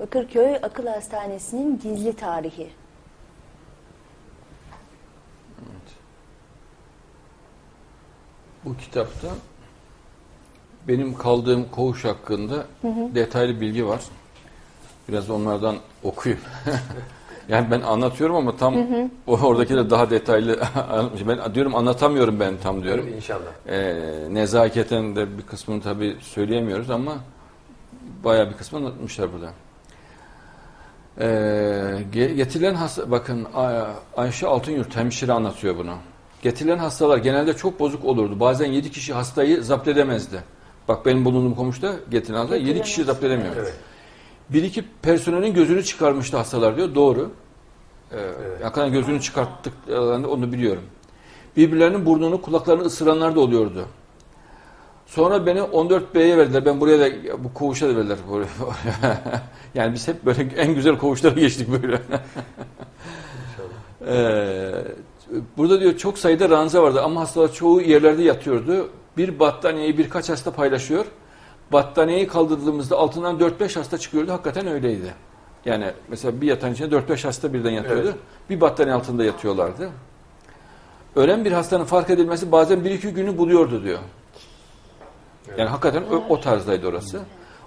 Bakırköy Akıl Hastanesi'nin gizli tarihi. Bu kitapta benim kaldığım koğuş hakkında detaylı bilgi var. Biraz onlardan okuyayım. yani ben anlatıyorum ama tam o oradaki de daha detaylı. Ben diyorum anlatamıyorum ben tam diyorum. İnşallah. Ee, nezaketen de bir kısmını tabii söyleyemiyoruz ama bayağı bir kısmını anlatmışlar burada. Ee, ge- getirilen hasta, bakın Ay- Ayşe Altınyurt hemşire anlatıyor bunu. Getirilen hastalar genelde çok bozuk olurdu. Bazen 7 kişi hastayı zapt edemezdi. Bak benim bulunduğum komşuda getirilen hasta 7 kişi zapt edemiyor. Evet. Bir iki personelin gözünü çıkarmıştı hastalar diyor. Doğru. Ee, Evet. Hakikaten gözünü çıkarttıklarında onu biliyorum. Birbirlerinin burnunu, kulaklarını ısıranlar da oluyordu. Sonra beni 14B'ye verdiler. Ben buraya da bu koğuşa da verdiler. yani biz hep böyle en güzel koğuşlara geçtik böyle. Ee, burada diyor çok sayıda ranza vardı ama hastalar çoğu yerlerde yatıyordu. Bir battaniyeyi birkaç hasta paylaşıyor. Battaniyeyi kaldırdığımızda altından 4-5 hasta çıkıyordu. Hakikaten öyleydi. Yani mesela bir yatağın içinde 4-5 hasta birden yatıyordu. Evet. Bir battaniye altında yatıyorlardı. Ölen bir hastanın fark edilmesi bazen 1-2 günü buluyordu diyor. Yani hakikaten o, o tarzdaydı orası.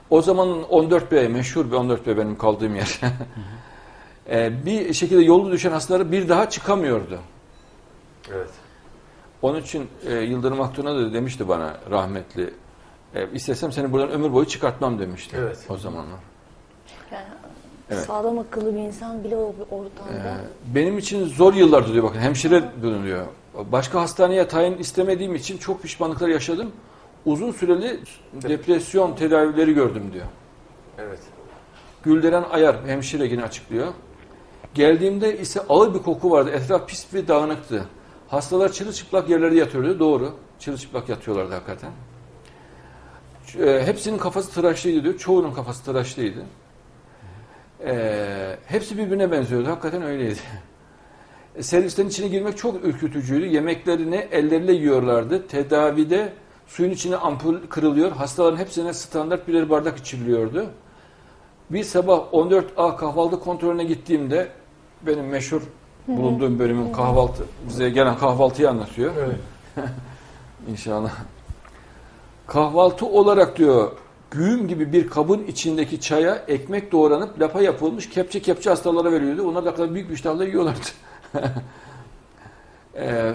O zaman 14B meşhur bir 14B benim kaldığım yer. Ee, bir şekilde yolu düşen hastaları bir daha çıkamıyordu. Evet. Onun için e, Yıldırım Aktun'a da demişti bana rahmetli. E, istesem seni buradan ömür boyu çıkartmam demişti Evet. o zamanlar. Yani Evet. sağlam akıllı bir insan bile o bir ortamda. Ee, benim için zor yıllardı diyor bakın hemşire diyor. Başka hastaneye tayin istemediğim için çok pişmanlıklar yaşadım. Uzun süreli depresyon tedavileri gördüm diyor. Evet. Gülderen Ayar hemşire yine açıklıyor. Geldiğimde ise ağır bir koku vardı. Etraf pis ve dağınıktı. Hastalar çırılçıplak yerlerde yatıyordu. Doğru. Çırılçıplak yatıyorlardı hakikaten. E, hepsinin kafası tıraşlıydı diyor. Çoğunun kafası tıraşlıydı. E, hepsi birbirine benziyordu. Hakikaten öyleydi. E, servislerin içine girmek çok ürkütücüydü. Yemeklerini elleriyle yiyorlardı. Tedavide suyun içine ampul kırılıyor. Hastaların hepsine standart birer bardak içiriliyordu. Bir sabah 14A kahvaltı kontrolüne gittiğimde benim meşhur bulunduğum bölümün kahvaltı bize gelen kahvaltıyı anlatıyor. Evet. İnşallah. Kahvaltı olarak diyor güğüm gibi bir kabın içindeki çaya ekmek doğranıp lapa yapılmış kepçe kepçe hastalara veriyordu. Onlar da kadar büyük bir iştahla yiyorlardı. Ee,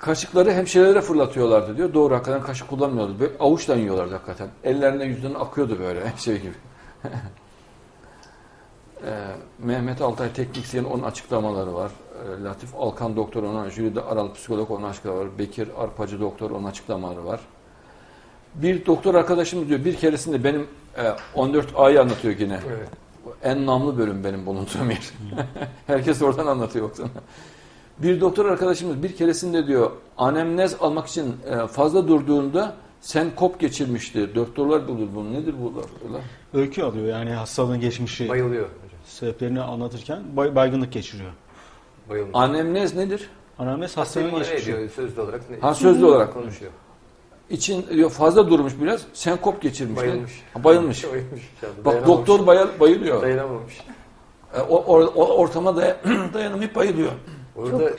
kaşıkları hemşirelere fırlatıyorlardı diyor. Doğru hakikaten kaşık kullanmıyordu. Böyle avuçla yiyorlardı hakikaten. Ellerine yüzünden akıyordu böyle şey gibi. Ee, Mehmet Altay teknisyen onun açıklamaları var. Ee, Latif Alkan doktor onun, Jülide Aral psikolog onun açıklamaları var. Bekir Arpacı doktor onun açıklamaları var. Bir doktor arkadaşımız diyor bir keresinde benim e, 14 A'yı anlatıyor yine. Evet. En namlı bölüm benim bulunduğum yer. Herkes oradan anlatıyor baksana. Bir doktor arkadaşımız bir keresinde diyor anemnez almak için e, fazla durduğunda senkop geçirmişti. Doktorlar bulur bunu. Nedir bu? Öykü alıyor yani hastalığın geçmişi Bayılıyor sebeplerini anlatırken bay- baygınlık geçiriyor. Bayılıyor. Anemnez nedir? Anamnez Hastayı hastalığın geçmişi. ediyor sözlü olarak. Ne? Ha sözlü olarak. konuşuyor. İçin diyor fazla durmuş biraz. Senkop geçirmiş. Bayılmış. Ha, bayılmış. Bayılmış. Bak doktor bayıl- bayılıyor. Dayanamamış. E, O, o, o ortama day dayanamayıp bayılıyor. Orada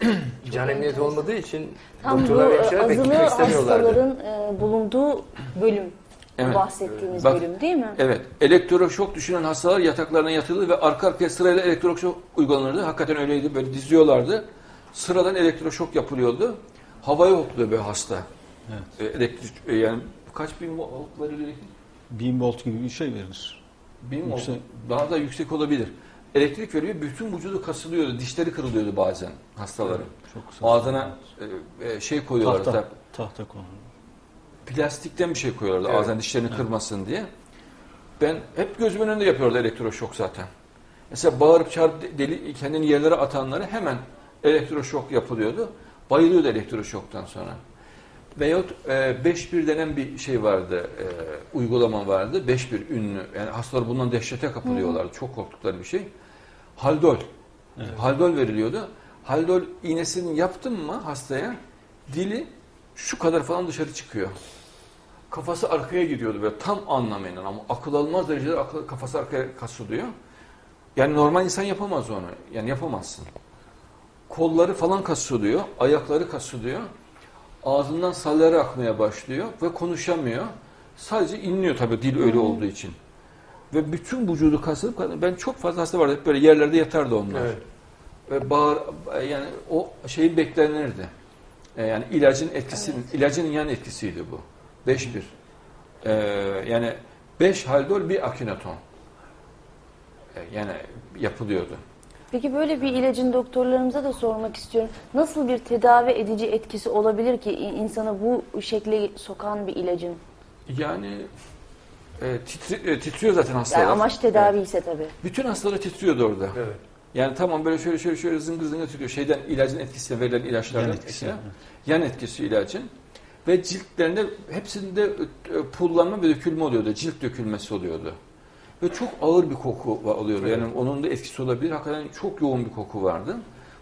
can emniyeti olmadığı için Tam bu doktorlar ve hemşireler azılı beklemek istemiyorlardı. hastaların e, bulunduğu bölüm. Evet. Bahsettiğimiz Bak- bölüm değil mi? Evet. Elektroşok düşünen hastalar yataklarına yatıldı ve arka arkaya sırayla elektroşok uygulanırdı. Hakikaten öyleydi. Böyle diziyorlardı. Sıradan elektroşok yapılıyordu. Havaya hopluyor böyle hasta. Evet. E, elektrik, e, yani kaç bin volt verilir elektrik? 1000 volt gibi bir şey verilir. Bin volt. Yüksek. Daha da yüksek olabilir. Elektrik veriyor. Bütün vücudu kasılıyordu. Dişleri kırılıyordu bazen hastaların. Çok kısa. Ağzına e, e, şey koyuyorlardı. tahta, tahta konu. plastikten bir şey koyuyorlardı Evet. ağzına dişlerini kırmasın diye. Ben hep gözümün önünde yapıyordu elektroşok zaten. Mesela bağırıp çağırıp deli, kendini yerlere atanları hemen elektroşok yapılıyordu. Bayılıyordu elektroşoktan sonra. Veyahut e, 5-1 denen bir şey vardı, e, uygulama vardı. 5-1 ünlü. Yani hastalar bundan dehşete kapılıyorlardı. Çok korktukları bir şey. Haldol. Evet. Haldol veriliyordu. Haldol iğnesini yaptın mı hastaya dili şu kadar falan dışarı çıkıyor. kafası arkaya gidiyordu ve tam anlamıyla ama akıl almaz derecede akıl, kafası arkaya kasılıyor. Yani normal insan yapamaz onu. Yani yapamazsın. Kolları falan kasılıyor, ayakları kasılıyor. Ağzından salları akmaya başlıyor ve konuşamıyor. Sadece inliyor tabii dil öyle olduğu için. Ve bütün vücudu kasılıp ben çok fazla hasta vardı. Hep böyle yerlerde yatardı onlar. Evet. Ve bağır yani o şeyi beklenirdi. E, yani ilacın etkisi ilacın yan etkisiydi bu. 5-1. E, yani 5 haldol bir akinaton. E, yani yapılıyordu. Peki böyle bir ilacın doktorlarımıza da sormak istiyorum. Nasıl bir tedavi edici etkisi olabilir ki in- insanı bu şekle sokan bir ilacın? Yani e, titri- e, titriyor zaten hastalar. Yani amaç tedavi ise tabii. Bütün hastalar titriyordu orada. Evet. Yani tamam böyle şöyle şöyle şöyle zıngır zıngır titriyor. Şeyden ilacın etkisiyle verilen ilaçlardan Yan etkisi, etkisiyle. evet. Yan etkisi ilacın. Ve ciltlerinde hepsinde e, pullanma ve dökülme oluyordu. Cilt dökülmesi oluyordu. Ve çok ağır bir koku oluyordu. Yani onun da etkisi olabilir. Hakikaten çok yoğun bir koku vardı.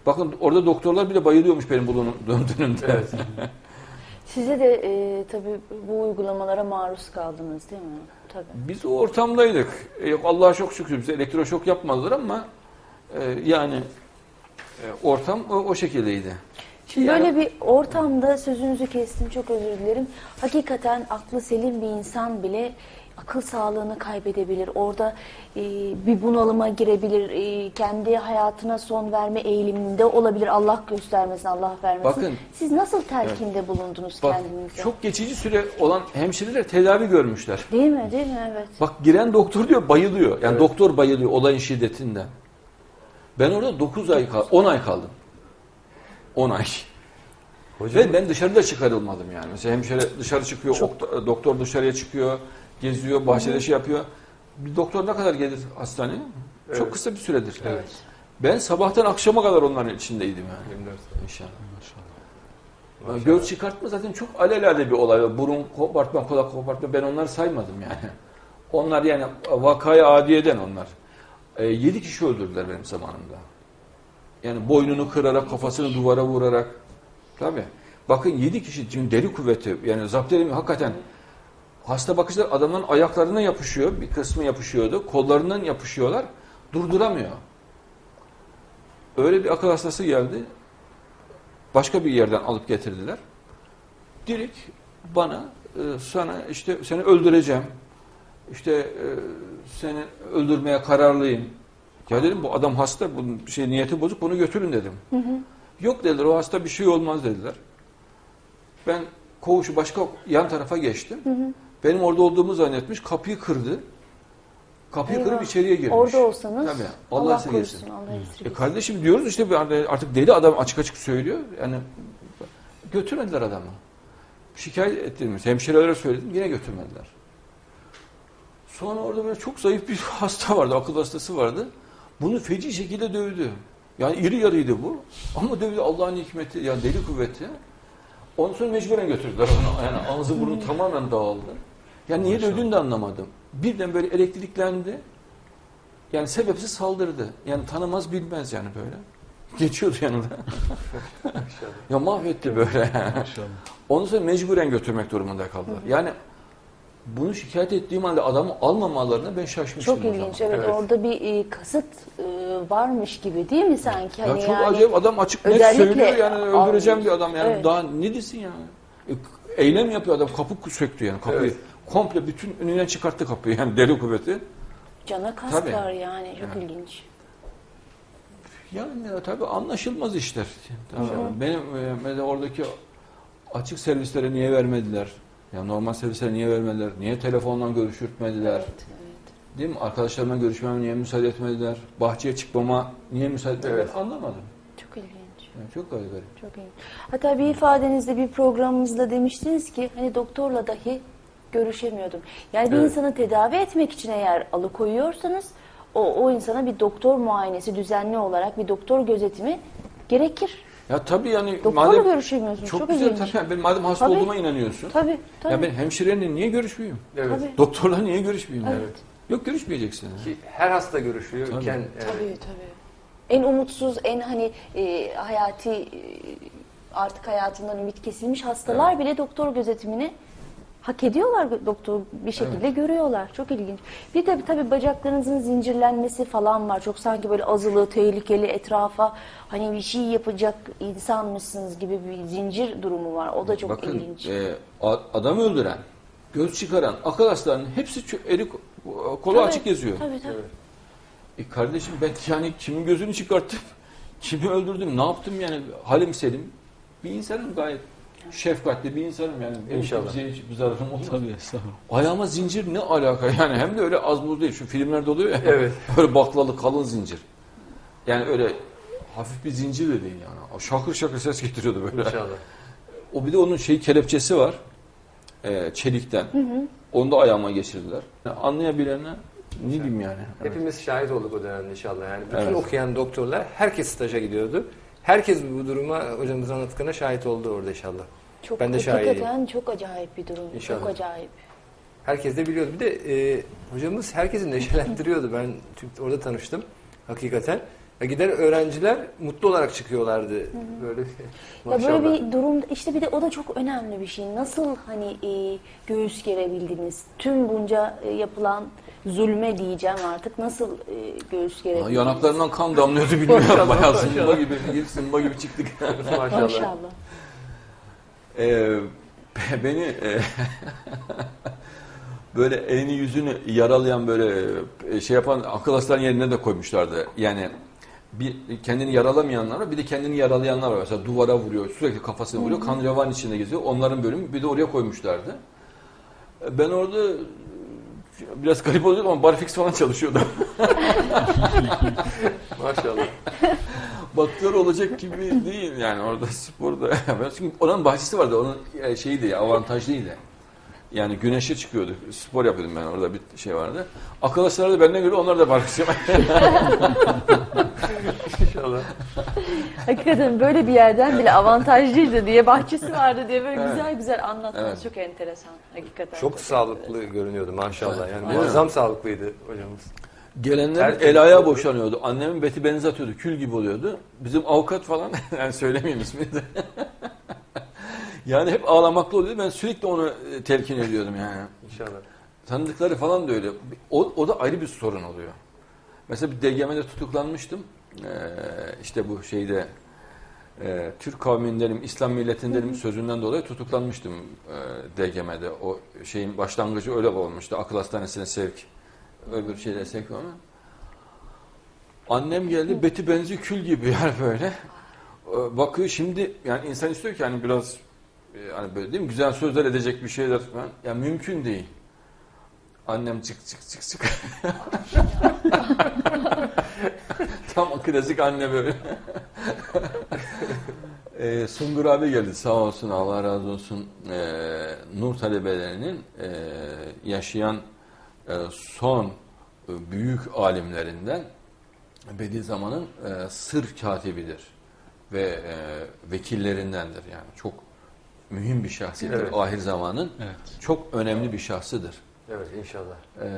Bakın orada doktorlar bile bayılıyormuş benim bulunduğum dönemde. Evet. Size de e, tabii bu uygulamalara maruz kaldınız değil mi? Tabii. Biz o ortamdaydık. E, yok Allah'a çok şükür bize elektroşok yapmadılar ama e, yani e, ortam o, o şekildeydi. Şimdi Yani- böyle bir ortamda sözünüzü kestim çok özür dilerim. Hakikaten aklı selim bir insan bile akıl sağlığını kaybedebilir. Orada e, bir bunalıma girebilir. e, kendi hayatına son verme eğiliminde olabilir. Allah göstermesin, Allah vermesin. Bakın. Siz nasıl telkinde bulundunuz Bak kendinize? çok geçici süre olan hemşireler tedavi görmüşler. Değil mi? Değil mi? Evet. Bak giren doktor diyor bayılıyor. Yani Evet. doktor bayılıyor olayın şiddetinden. Ben orada 9 ay kaldım. 10 ay kaldım. 10 ay. Hocam Ve ben dışarıda çıkarılmadım yani. Mesela hemşire dışarı çıkıyor, okta- doktor dışarıya çıkıyor, geziyor, bahçede şey yapıyor. Bir doktor ne kadar gelir hastaneye? Evet. Çok kısa bir süredir. Evet. Ben sabahtan akşama kadar onların içindeydim yani. 24 İnşallah. Maşallah. Yani Göz çıkartma zaten çok alelade bir olay. Burun kopartma, kulak kopartma ben onları saymadım yani. Onlar yani vakaya adiyeden onlar. E, yedi kişi öldürdüler benim zamanımda. Yani boynunu kırarak, kafasını duvara vurarak. Tabii. Bakın yedi kişi çünkü deli kuvveti yani zapt edemiyor. Hakikaten hasta bakışlar adamların ayaklarına yapışıyor. Bir kısmı yapışıyordu. Kollarından yapışıyorlar. Durduramıyor. Öyle bir akıl hastası geldi. Başka bir yerden alıp getirdiler. Direkt bana e, sana işte seni öldüreceğim. İşte e, seni öldürmeye kararlıyım. Ya dedim bu adam hasta, bunun şey niyeti bozuk, bunu götürün dedim. Yok dediler, o hasta bir şey olmaz dediler. Ben koğuşu başka yan tarafa geçtim. Benim orada olduğumu zannetmiş, kapıyı kırdı. Kapıyı Eyvah. kırıp içeriye girmiş. Orada olsanız Tabii, Allah, Allah korusun, Allah E kardeşim diyoruz işte anda artık deli adam açık açık söylüyor. Yani götürmediler adamı. Şikayet ettirmiş. Hemşirelere söyledim yine götürmediler. Sonra orada böyle çok zayıf bir hasta vardı. Akıl hastası vardı. Bunu feci şekilde dövdü. Yani iri yarıydı bu. Ama dövdü Allah'ın hikmeti. Yani deli kuvveti. Ondan sonra mecburen götürdüler onu. Yani ağzı burnu tamamen dağıldı. Yani niye dövdüğünü de anlamadım. Birden böyle elektriklendi. Yani sebepsiz saldırdı. Yani tanımaz bilmez yani böyle. Geçiyordu yanında. ya mahvetti böyle. Ondan sonra mecburen götürmek durumunda kaldılar. Yani bunu şikayet ettiğim halde adamı almamalarına ben şaşmıştım. Çok ilginç. Evet, Evet. orada bir e, kasıt e, varmış gibi değil mi sanki? Ya Hani çok yani acayip adam açık net söylüyor yani öldüreceğim almış. bir adam yani Evet. daha ne desin yani. E, eylem yapıyor adam kapı söktü yani kapıyı. Evet. Komple bütün önüne çıkarttı kapıyı yani deli kuvveti. cana kas Tabii. var yani. Çok Evet. ilginç. Yani ya, tabii anlaşılmaz işler. Tamam. Benim e, mesela oradaki açık servislere niye vermediler? Ya normal servislere niye vermediler? Niye telefonla görüşürtmediler? Evet, evet. Değil mi? Arkadaşlarımla görüşmeme niye müsaade etmediler? Bahçeye çıkmama niye müsaade etmediler? Evet. Anlamadım. Çok ilginç. Yani çok garip. Çok ilginç. Hatta bir ifadenizde bir programımızda demiştiniz ki hani doktorla dahi görüşemiyordum. Yani bir Evet. insanı tedavi etmek için eğer alıkoyuyorsanız o, o insana bir doktor muayenesi düzenli olarak bir doktor gözetimi gerekir. Ya tabii yani Doktorla madem görüşemiyorsunuz. çok, Çok, güzel ilginç. tabii. Ben madem hasta Tabii. olduğuma inanıyorsun. Tabii, tabii. Ya ben hemşireyle niye görüşmeyeyim? Evet. Tabii. Doktorla niye görüşmeyeyim? Evet. Evet. Yok görüşmeyeceksin. Ki her hasta görüşüyorken Tabii. e, Tabii tabii. En umutsuz, en hani e, hayati e, artık hayatından ümit kesilmiş hastalar bile doktor gözetimine hak ediyorlar doktor bir şekilde görüyorlar. Çok ilginç. Bir de tabii bacaklarınızın zincirlenmesi falan var. Çok sanki böyle azılı, tehlikeli etrafa hani bir şey yapacak insanmışsınız gibi bir zincir durumu var. O da çok Bakın ilginç. e, adam öldüren, göz çıkaran, hastalarının hepsi eli ko- kolu Tabii, açık geziyor. Tabii tabii. Evet. E kardeşim ben yani kimin gözünü çıkarttım, kimi öldürdüm, ne yaptım yani halim selim bir insanım gayet şefkatli bir insanım yani. İnşallah. kimseye hiçbir zararım olmaz. Tabii estağfurullah. Ayağıma zincir ne alaka yani hem de öyle az buz değil şu filmlerde oluyor ya. Evet. öyle baklalı kalın zincir. Yani öyle hafif bir zincir de değil yani. Şakır şakır ses getiriyordu böyle. İnşallah. O bir de onun şey kelepçesi var. e, çelikten. Onu da ayağıma geçirdiler. Yani anlayabilene ne diyeyim yani. Evet. Hepimiz şahit olduk o dönemde inşallah. Yani bütün Evet. okuyan doktorlar herkes staja gidiyordu. Herkes bu duruma hocamızın anlattıklarına şahit oldu orada inşallah. Çok Ben de şahidiyim. çok acayip bir durum. İnşallah. Çok acayip. Herkes de biliyordu. Bir de e, hocamız herkesi neşelendiriyordu. Ben orada tanıştım hakikaten. Ya gider öğrenciler mutlu olarak çıkıyorlardı. Böyle Ya böyle bir durum işte bir de o da çok önemli bir şey. Nasıl hani e, göğüs gerebildiniz? Tüm bunca e, yapılan zulme diyeceğim artık. Nasıl e, göğüs gerebildiniz? Yanaklarından kan damlıyordu bilmiyorum. Bayağı zımba gibi, bir zımba gibi çıktık. maşallah. Maşallah. Ee, beni e, böyle elini yüzünü yaralayan böyle e, şey yapan akıl hastanelerinin yerine de koymuşlardı. Yani bir kendini yaralamayanlar var, bir de kendini yaralayanlar var. Mesela duvara vuruyor, sürekli kafasına vuruyor, kan revan içinde geziyor. Onların bölümü bir de oraya koymuşlardı. Ben orada biraz garip oluyordum ama barfix falan çalışıyordum. Maşallah. Baktör olacak gibi değil yani orada sporda. Çünkü oranın bahçesi vardı. Onun e, şeydi avantajlıydı. Yani güneşe çıkıyordu. Spor yapıyordum ben orada bir şey vardı. Arkadaşlar da benden göre onlar da barfiks İnşallah. Hakikaten böyle bir yerden bile avantajlıydı diye bahçesi vardı diye böyle Evet. güzel güzel anlatmanız Evet. çok enteresan. Hakikaten. Çok sağlıklı görünüyordu maşallah. Yani Evet. muazzam sağlıklıydı hocamız. Gelenler Tertemiz el oldu. boşanıyordu. Annemin beti benzi atıyordu. Kül gibi oluyordu. Bizim avukat falan yani söylemeyeyim ismini de. Yani hep ağlamaklı oluyordu. Ben sürekli onu e, telkin ediyordum yani. İnşallah. Tanıdıkları falan da öyle. O, o da ayrı bir sorun oluyor. Mesela bir DGM'de tutuklanmıştım. Ee, işte bu şeyde e, Türk kavmindenim, İslam milletindenim sözünden dolayı tutuklanmıştım e, DGM'de. O şeyin başlangıcı öyle olmuştu. Akıl hastanesine sevk. Öbür şeylere sevk ama. Annem geldi, beti benzi kül gibi yani böyle. Ee, Bakıyor şimdi yani insan istiyor ki hani biraz e, hani böyle değil mi güzel sözler edecek bir şeyler falan. Ya mümkün değil. Annem çık çık çık çık. Tam klasik anne böyle. ee, Sungur abi geldi sağ olsun Allah razı olsun. Ee, Nur talebelerinin e, yaşayan e, son e, büyük alimlerinden Bediüzzaman'ın e, sır katibidir ve e, vekillerindendir yani çok mühim bir şahsiyettir. Evet. Ahir zamanın Evet. çok önemli bir şahsıdır. Evet inşallah. Ee,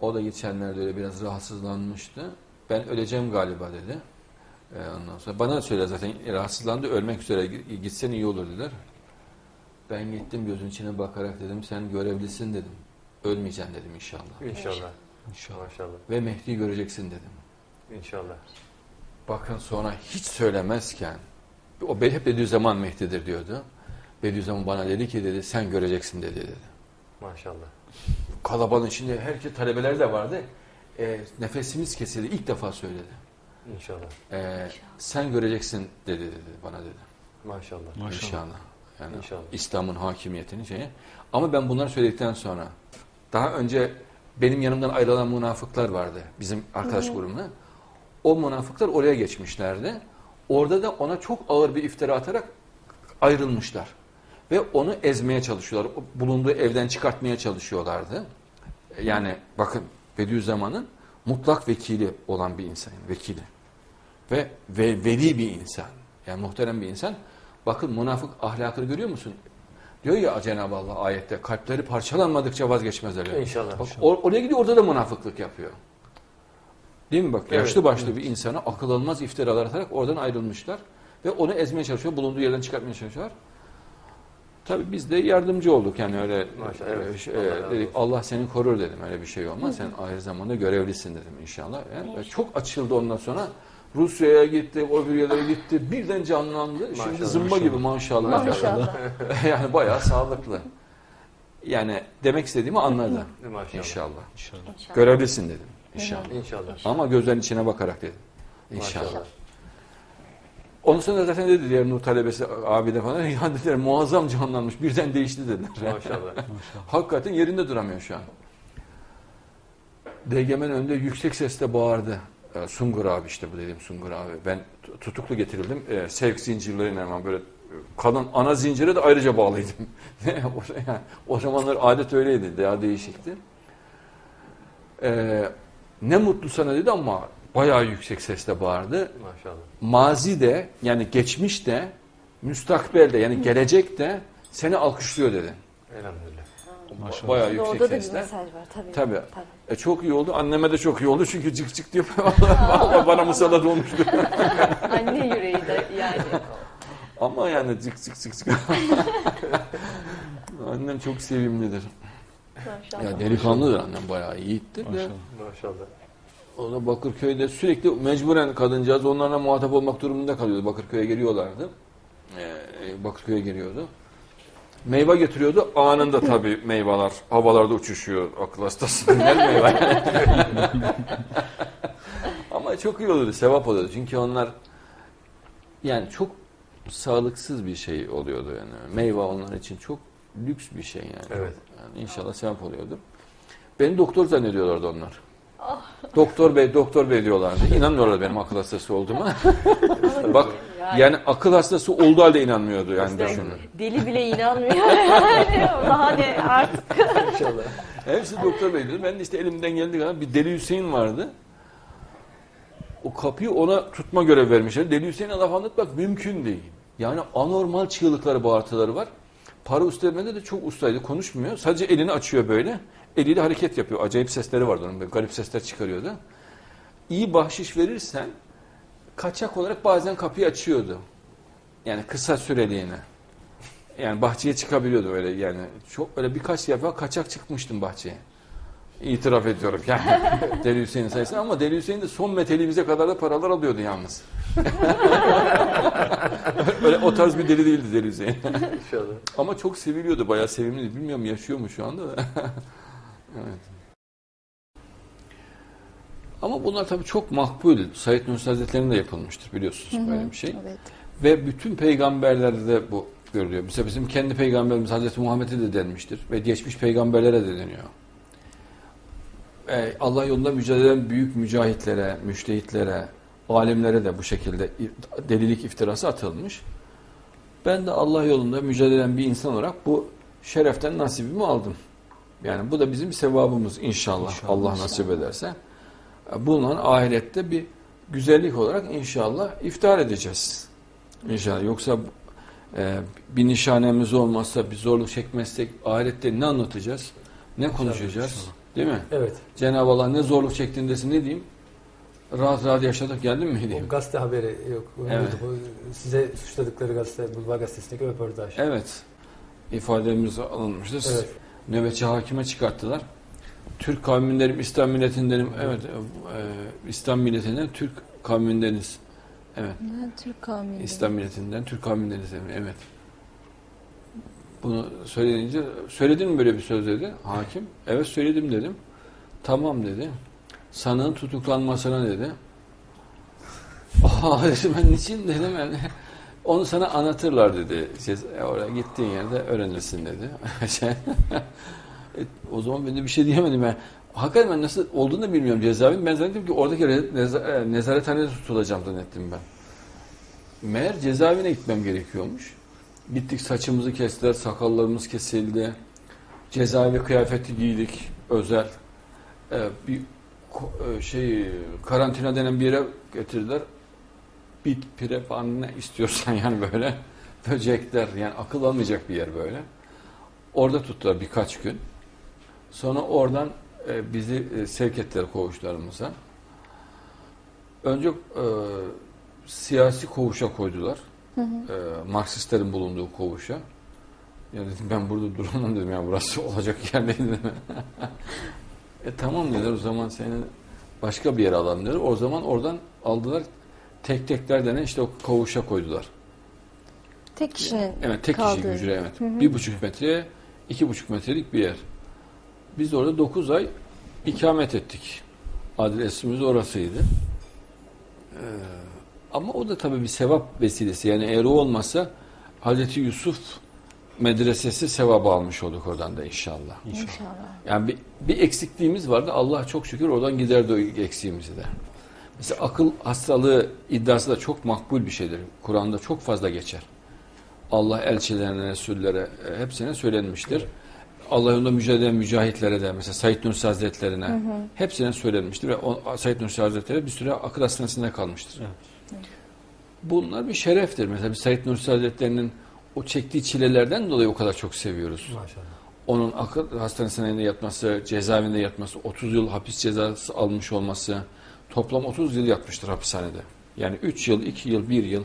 o da geçenlerde öyle biraz rahatsızlanmıştı. Ben öleceğim galiba dedi. Ee, ondan sonra bana söyle zaten rahatsızlandı ölmek üzere gitsen iyi olur dediler. Ben gittim gözün içine bakarak dedim sen görevlisin dedim. Ölmeyeceksin dedim inşallah. İnşallah. İnşallah. Maşallah. Ve Mehdi'yi göreceksin dedim. İnşallah. Bakın sonra hiç söylemezken o hep Bediüzzaman Mehdi'dir diyordu. Bediüzzaman bana dedi ki dedi sen göreceksin dedi dedi. Maşallah. Kalabalığın içinde herkes talebeler de vardı. E, nefesimiz kesildi. İlk defa söyledi. İnşallah. E, sen göreceksin dedi dedi bana dedi. Maşallah. Maşallah. İnşallah. Yani İnşallah. İslam'ın hakimiyetini şeyi. Ama ben bunları söyledikten sonra daha önce benim yanımdan ayrılan münafıklar vardı. Bizim arkadaş grubuna. O münafıklar oraya geçmişlerdi. Orada da ona çok ağır bir iftira atarak ayrılmışlar. Ve onu ezmeye çalışıyorlar. O bulunduğu evden çıkartmaya çalışıyorlardı. Yani bakın Bediüzzaman'ın mutlak vekili olan bir insan. Vekili. Ve, ve veli bir insan. Yani muhterem bir insan. Bakın münafık ahlakını görüyor musun? Diyor ya Cenab-ı Allah ayette kalpleri parçalanmadıkça vazgeçmezler. İnşallah. Bak, or- oraya gidiyor orada da münafıklık yapıyor. Değil mi bak? Evet, Yaşlı başlı bir insana akıl almaz iftiralar atarak oradan ayrılmışlar. Ve onu ezmeye çalışıyor. Bulunduğu yerden çıkartmaya çalışıyorlar. Tabii biz de yardımcı olduk yani öyle Maşallah, evet. e, şey, Allah e, razı dedik. Allah seni korur dedim öyle bir şey olmaz. Sen aynı zamanda görevlisin dedim inşallah. Yani İnşallah. çok açıldı ondan sonra. Rusya'ya gitti, o bir yerlere gitti. Birden canlandı. Şimdi Maşallah, zımba maşallah. gibi maşallah. Maşallah. yani bayağı sağlıklı. Yani demek istediğimi anladı. Maşallah. İnşallah. İnşallah. İnşallah. Görevlisin dedim. İnşallah. İnşallah. Ama gözlerin içine bakarak dedim. İnşallah. Maşallah. Ondan sonra zaten dedi diğer Nur talebesi abi de falan ya dediler muazzam canlanmış birden değişti dediler. Maşallah. Hakikaten yerinde duramıyor şu an. DGM'nin önünde yüksek sesle bağırdı. Ee, Sungur abi işte bu dediğim Sungur abi. Ben tutuklu getirildim. Ee, sevk zincirleriyle hemen böyle e, kalın ana zincire de ayrıca bağlıydım. o, yani, o zamanlar adet öyleydi. Daha değişikti. Ee, ne mutlu sana dedi ama bayağı yüksek sesle bağırdı Maşallah. mazi de yani geçmiş de müstakbel de yani gelecek de seni alkışlıyor dedi. Elhamdülillah. Maşallah. Bayağı Orada yüksek da bir sesle. mesaj var tabii. Tabii. E, çok iyi oldu. Anneme de çok iyi oldu çünkü cık cık diyor. Vallahi bana musallat olmuştu. Anne yüreği de yani. Ama yani cık cık cık cık. Annem çok sevimlidir. Maşallah. Ya delikanlıdır annem bayağı yiğittir de. Maşallah. Maşallah. O da Bakırköy'de sürekli mecburen kadıncağız onlarla muhatap olmak durumunda kalıyordu. Bakırköy'e geliyorlardı. Ee, Bakırköy'e geliyordu. Meyve getiriyordu. Anında tabii meyveler havalarda uçuşuyor. Akıl hastası. Güzel meyve. Ama çok iyi oluyordu. Sevap oluyordu. Çünkü onlar yani çok sağlıksız bir şey oluyordu yani. Meyve onlar için çok lüks bir şey yani. Evet. Yani inşallah sevap oluyordu. Beni doktor zannediyorlardı onlar. Doktor bey, doktor bey diyorlardı. İnanmıyorlar benim akıl hastası olduğuma. Bak yani akıl hastası olduğu halde inanmıyordu yani düşünün. Deli bile inanmıyor yani. Daha ne artık. İnşallah. Hepsi doktor bey dedi. Ben de işte elimden geldiği kadar bir Deli Hüseyin vardı. O kapıyı ona tutma görev vermişler. Deli Hüseyin'e laf anlatmak mümkün değil. Yani anormal çığlıkları, bağırtıları var. Para üstlenmede de çok ustaydı. Konuşmuyor. Sadece elini açıyor böyle. Eliyle hareket yapıyor. Acayip sesleri vardı onun. Böyle garip sesler çıkarıyordu. İyi bahşiş verirsen kaçak olarak bazen kapıyı açıyordu. Yani kısa süreliğine. Yani bahçeye çıkabiliyordu öyle yani. Çok öyle birkaç defa kaçak çıkmıştım bahçeye. İtiraf ediyorum yani. Deli Hüseyin sayesinde ama Deli Hüseyin de son meteliğimize kadar da paralar alıyordu yalnız. öyle o tarz bir deli değildi Deli Hüseyin. İnşallah. ama çok seviliyordu, bayağı sevimliydi. Bilmiyorum yaşıyor mu şu anda da. evet. Ama bunlar tabii çok makbul. Said Nursi Hazretleri'nde yapılmıştır biliyorsunuz böyle bir şey. Evet. Ve bütün peygamberlerde de bu görülüyor. Mesela bizim kendi peygamberimiz Hazreti Muhammed'e de denmiştir. Ve geçmiş peygamberlere de deniyor. Ee, Allah yolunda mücadele eden büyük mücahitlere, müştehitlere, alimlere de bu şekilde delilik iftirası atılmış. Ben de Allah yolunda mücadele eden bir insan olarak bu şereften nasibimi aldım. Yani bu da bizim sevabımız inşallah, İnşallah. Allah nasip ederse. Bununla ahirette bir güzellik olarak inşallah iftihar edeceğiz. İnşallah. Yoksa e, bir nişanemiz olmazsa, bir zorluk çekmezsek ahirette ne anlatacağız? Ne konuşacağız? inşallah. Değil mi? Evet. Cenab-ı Allah ne zorluk çektiğindesin ne diyeyim? Rahat rahat yaşadık geldin mi diyeyim? O gazete haberi yok. Evet. Size suçladıkları gazete, Bulvar Gazetesi'ndeki röportaj. Evet. ifademiz alınmıştır. Evet. Nöbetçi hakime çıkarttılar. Türk kavmindenim, İslam milletindenim. Evet, e, İslam milletinden Türk kavmindeniz. Evet. Türk kavmiyim. İslam milletinden Türk kavmindeniz. Evet. Bunu söyleyince, söyledin mi böyle bir söz dedi hakim. Evet söyledim dedim. Tamam dedi. Sanığın tutuklanmasına dedi. Aa dedim ben niçin dedim yani. Onu sana anlatırlar dedi. Şey, oraya gittiğin yerde öğrenirsin dedi. Şey, e, o zaman ben de bir şey diyemedim. Yani, hakikaten ben nasıl olduğunu da bilmiyorum cezaevin. Ben zannettim ki oradaki neza- e, nezarethanede tutulacağım zannettim ben. Meğer cezaevine gitmem gerekiyormuş. Gittik saçımızı kestiler, sakallarımız kesildi. Cezaevi kıyafeti giydik, özel. Ee, bir e, şey karantina denen bir yere getirdiler. Bit, pire falan ne istiyorsan yani böyle. Böcekler yani akıl almayacak bir yer böyle. Orada tuttular birkaç gün. Sonra oradan e, bizi e, sevk ettiler koğuşlarımıza. Önce e, siyasi koğuşa koydular. E, Marksistlerin bulunduğu koğuşa. Ya dedim ben burada duramam dedim ya burası olacak yer değil dedim. e tamam dediler o zaman seni başka bir yere alalım dediler. O zaman oradan aldılar tek tekler denen işte o kovuşa koydular. Tek kişinin Evet tek kaldığı. kişilik hücre evet. Bir buçuk metreye iki buçuk metrelik bir yer. Biz de orada dokuz ay ikamet ettik. Adresimiz orasıydı. Ee, ama o da tabii bir sevap vesilesi. Yani eğer o olmasa Hazreti Yusuf medresesi sevabı almış olduk oradan da inşallah. İnşallah. Yani bir, bir eksikliğimiz vardı. Allah çok şükür oradan giderdi o eksiğimizi de. Mesela akıl hastalığı iddiası da çok makbul bir şeydir. Kur'an'da çok fazla geçer. Allah elçilerine, Resullere e, hepsine söylenmiştir. Allah yolunda mücadele eden mücahitlere de mesela Said Nursi Hazretlerine hepsine söylenmiştir ve o, Said Nursi Hazretleri bir süre akıl hastanesinde kalmıştır. Bunlar bir şereftir. Mesela bir Said Nursi Hazretleri'nin o çektiği çilelerden dolayı o kadar çok seviyoruz. Maşallah. Onun akıl hastanesinde yatması, cezaevinde yatması, 30 yıl hapis cezası almış olması, toplam 30 yıl yatmıştır hapishanede. Yani 3 yıl, 2 yıl, 1 yıl.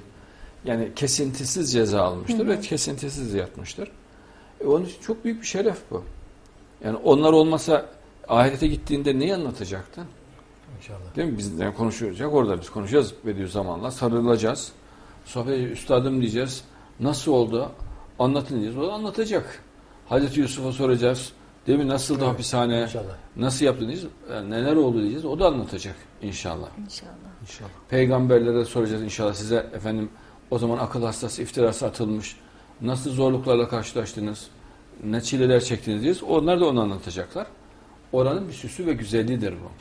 Yani kesintisiz ceza almıştır ve kesintisiz yatmıştır. E onun için çok büyük bir şeref bu. Yani onlar olmasa ahirete gittiğinde neyi anlatacaktın? İnşallah. Değil mi? Biz yani konuşacak orada biz konuşacağız Bediüzzaman'la sarılacağız. Sohbet üstadım diyeceğiz. Nasıl oldu? Anlatın diyeceğiz. O da anlatacak. Hazreti Yusuf'a soracağız. Değil mi? Nasıldı Evet. hapishane? İnşallah. Nasıl yaptın diyeceğiz. Yani neler oldu diyeceğiz. O da anlatacak inşallah. İnşallah. İnşallah. Peygamberlere soracağız inşallah size efendim o zaman akıl hastası iftirası atılmış. Nasıl zorluklarla karşılaştınız? Ne çileler çektiniz diyeceğiz. Onlar da onu anlatacaklar. Oranın bir süsü ve güzelliğidir bu.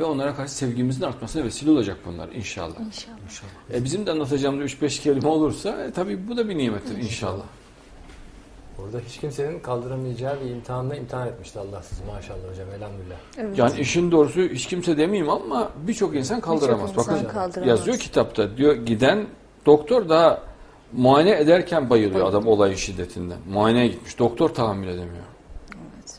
Ve onlara karşı sevgimizin artmasına vesile olacak bunlar inşallah. İnşallah. İnşallah. E bizim de anlatacağımız 3-5 kelime olursa e, tabii bu da bir nimettir inşallah. Orada hiç kimsenin kaldıramayacağı bir imtihanla imtihan etmişti Allah sizi maşallah hocam elhamdülillah. Evet. Yani işin doğrusu hiç kimse demeyeyim ama birçok insan kaldıramaz. Birçok insan Bakın kaldıramaz. yazıyor kitapta diyor giden doktor daha muayene ederken bayılıyor Bayılıyor. adam olayın şiddetinden. Muayeneye gitmiş. Doktor tahammül edemiyor. Evet.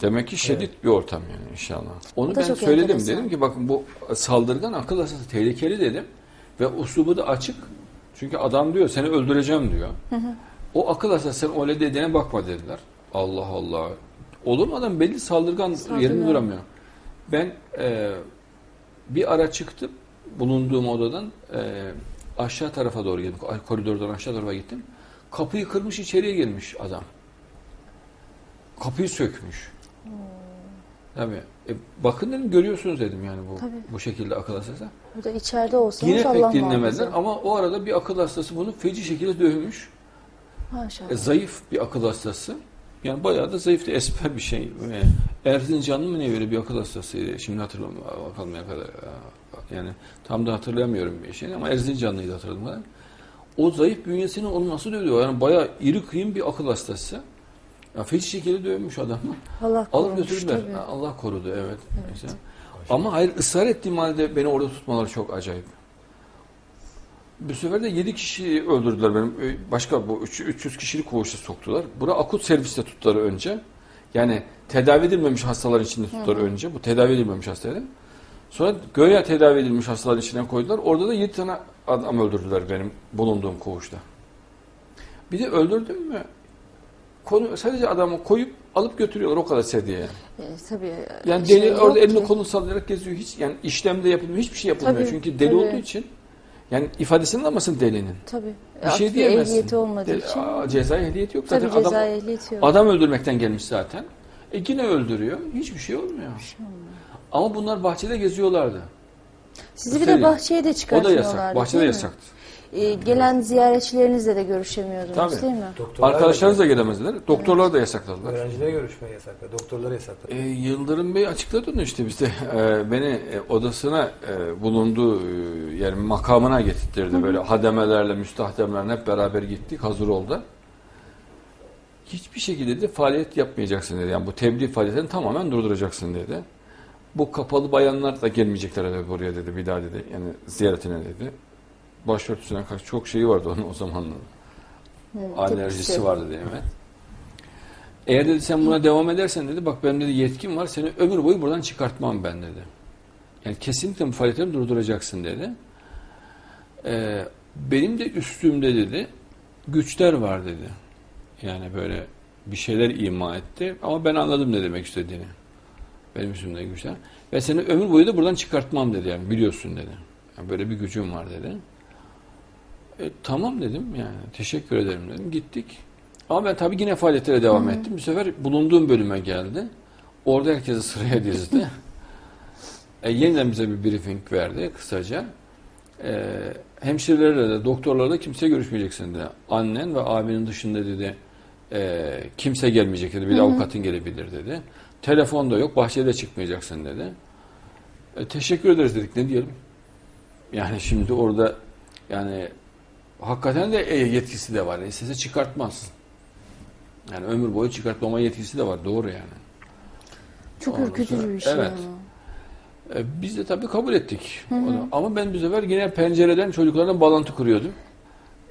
Demek ki şiddet bir ortam yani inşallah. Onu ben söyledim. enteresan. Dedim ki bakın bu saldırgan akıl hastası tehlikeli dedim. Ve uslubu da açık. Çünkü adam diyor seni öldüreceğim diyor. O akıl hastası sen öyle dediğine bakma dediler. Allah Allah. Olur mu adam belli saldırgan, Saldırgan. yerinde duramıyor. Ben e, bir ara çıktım bulunduğum odadan e, aşağı tarafa doğru gittim. Koridordan aşağı tarafa gittim. Kapıyı kırmış içeriye girmiş adam. Kapıyı sökmüş. Tabii. E, bakın dedim görüyorsunuz dedim yani bu Tabii. bu şekilde akıl hastası. Bu da içeride olsanız Yine pek dinlemediler muhafaza. ama o arada bir akıl hastası bunu feci şekilde dövmüş. Maşallah. E, zayıf bir akıl hastası. Yani bayağı da zayıftı, esmer bir şey. E, Erzincanlı mı ne böyle bir akıl hastasıydı. Şimdi hatırlamıyorum. Bakalım kadar. Yani tam da hatırlamıyorum bir şey ama Erzincanlıydı hatırladım. kadar. O zayıf bünyesinin olması dövüyor. Yani bayağı iri kıyım bir akıl hastası. Ya feci şekilde dövmüş adamı. Allah Alıp götürdüler. tabii. Allah korudu evet. Mesela. Ama hayır ısrar ettiğim halde beni orada tutmaları çok acayip. Bu sefer de 7 kişi öldürdüler benim. Ö- Başka bu üç- 300 kişilik koğuşa soktular. Bura akut serviste tuttular önce. Yani tedavi edilmemiş hastalar içinde tuttular önce. Bu tedavi edilmemiş hastaların. Sonra göğe tedavi edilmiş hastaların içine koydular. Orada da 7 tane adam öldürdüler benim bulunduğum koğuşta. Bir de öldürdüm mü? Konu, sadece adamı koyup alıp götürüyorlar o kadar seviye yani. E, tabii. Yani şey deli yok orada elini ki. kolunu sallayarak geziyor. Hiç yani işlemde yapılmıyor. Hiçbir şey yapılmıyor. Tabii, Çünkü deli tabii. olduğu için yani ifadesini alamazsın delinin. Tabii. Bir şey diyemezsin. ehliyeti olmadığı Deli- için. Aa, cezai ehliyeti yok Tabii zaten. Adam, ceza ehliyeti yok. adam öldürmekten gelmiş zaten. E yine öldürüyor. Hiçbir şey olmuyor. Ama bunlar bahçede geziyorlardı. Sizi bir de bahçeye de O da çıkartmıyorlardı. yasak. Bahçede yasaktı. E, gelen ziyaretçilerinizle de görüşemiyordunuz Tabii. değil mi? Doktorlar Arkadaşlarınız da gelemezler. Doktorlar da yasakladılar. Öğrencilere görüşmeyi yasakladı. Doktorlara yasakladı. E, Yıldırım Bey açıkladı onu işte bizde. E, beni e, odasına e, bulunduğu e, yani makamına getirtirdi. Böyle hademelerle, müstahdemlerle hep beraber gittik. Hazır oldu. Hiçbir şekilde de faaliyet yapmayacaksın dedi. Yani bu tebliğ faaliyetini tamamen durduracaksın dedi. Bu kapalı bayanlar da gelmeyecekler dedi buraya dedi bir daha dedi. Yani ziyaretine dedi. Başörtüsüne karşı çok şeyi vardı onun o zamanlar. Hı, Alerjisi tepkisi. var dedi evet. Eğer dedi sen buna devam edersen dedi bak benim dedi yetkim var seni ömür boyu buradan çıkartmam ben dedi. Yani kesinlikle bu faaliyetleri durduracaksın dedi. Ee, benim de üstümde dedi güçler var dedi. Yani böyle bir şeyler ima etti ama ben anladım ne demek istediğini. Benim üstümde güçler. Ve seni ömür boyu da buradan çıkartmam dedi yani biliyorsun dedi. Yani böyle bir gücüm var dedi. E, tamam dedim yani teşekkür ederim dedim. Gittik. Ama ben tabii yine faaliyetlere devam ettim. Bu sefer bulunduğum bölüme geldi. Orada herkesi sıraya dizdi. e, yeniden bize bir briefing verdi kısaca. E, hemşirelerle de doktorlarla da kimseye görüşmeyeceksin dedi. Annen ve abinin dışında dedi e, kimse gelmeyecek dedi. Bir de avukatın gelebilir dedi. Telefon da yok, bahçede çıkmayacaksın dedi. E, teşekkür ederiz dedik. Ne diyelim? Yani şimdi orada yani hakikaten de e, yetkisi de var. İstese çıkartmaz. Yani ömür boyu çıkartmama yetkisi de var. Doğru yani. Çok Ondan ürkütücü sonra- bir şey evet. E, biz de tabii kabul ettik. Onu- Ama ben bu sefer yine pencereden çocuklarla bağlantı kuruyordum.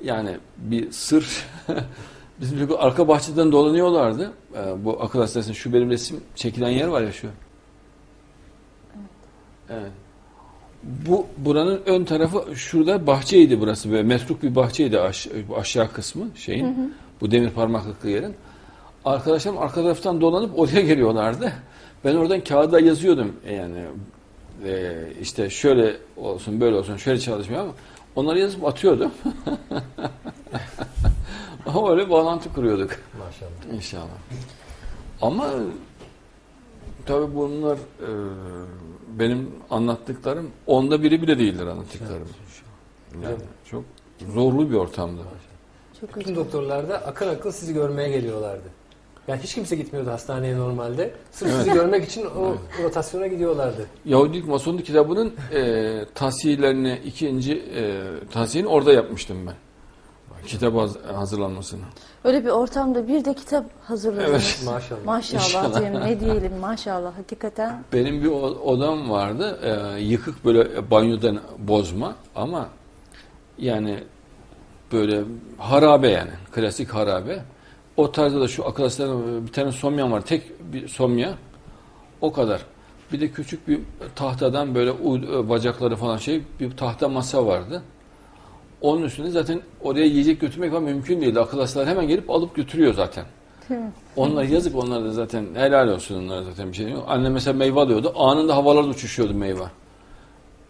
Yani bir sır bizim çocuk arka bahçeden dolanıyorlardı. E, bu akıl hastanesinin şu benim resim çekilen yer var ya şu. Evet. Bu buranın ön tarafı şurada bahçeydi burası böyle metruk bir bahçeydi aş- aşağı kısmı şeyin. Bu demir parmaklıklı yerin. Arkadaşlarım arka taraftan dolanıp oraya geliyorlardı. Ben oradan kağıda yazıyordum E, yani e, işte şöyle olsun böyle olsun şöyle çalışmıyor ama onları yazıp atıyordum. ama öyle bağlantı kuruyorduk Maşallah. inşallah. Ama tabii bunlar e, benim anlattıklarım onda biri bile değildir anlattıklarım. Yani çok zorlu bir ortamdı. Çok Bütün doktorlar da akın akın sizi görmeye geliyorlardı. Yani hiç kimse gitmiyordu hastaneye normalde. Sırf sizi görmek için o rotasyona gidiyorlardı. Yahudilik Masonluk kitabının e, tasihlerini ikinci e, tasihini orada yapmıştım ben. Kitap haz- hazırlanmasını. Öyle bir ortamda bir de kitap hazırladınız. Evet. Maşallah. Maşallah İnşallah. diyelim ne diyelim maşallah hakikaten. Benim bir odam vardı. e, yıkık böyle banyodan bozma ama yani böyle harabe yani. Klasik harabe. O tarzda da şu akıl bir tane somyan var. Tek bir somya. O kadar. Bir de küçük bir tahtadan böyle bacakları falan şey bir tahta masa vardı. Onun üstünde zaten oraya yiyecek götürmek falan mümkün değildi. Akıl hastaları hemen gelip alıp götürüyor zaten. Değil? Onlar yazık onlar da zaten helal olsun onlara zaten bir şey yok. Anne mesela meyve alıyordu. Anında havalarda uçuşuyordu meyve.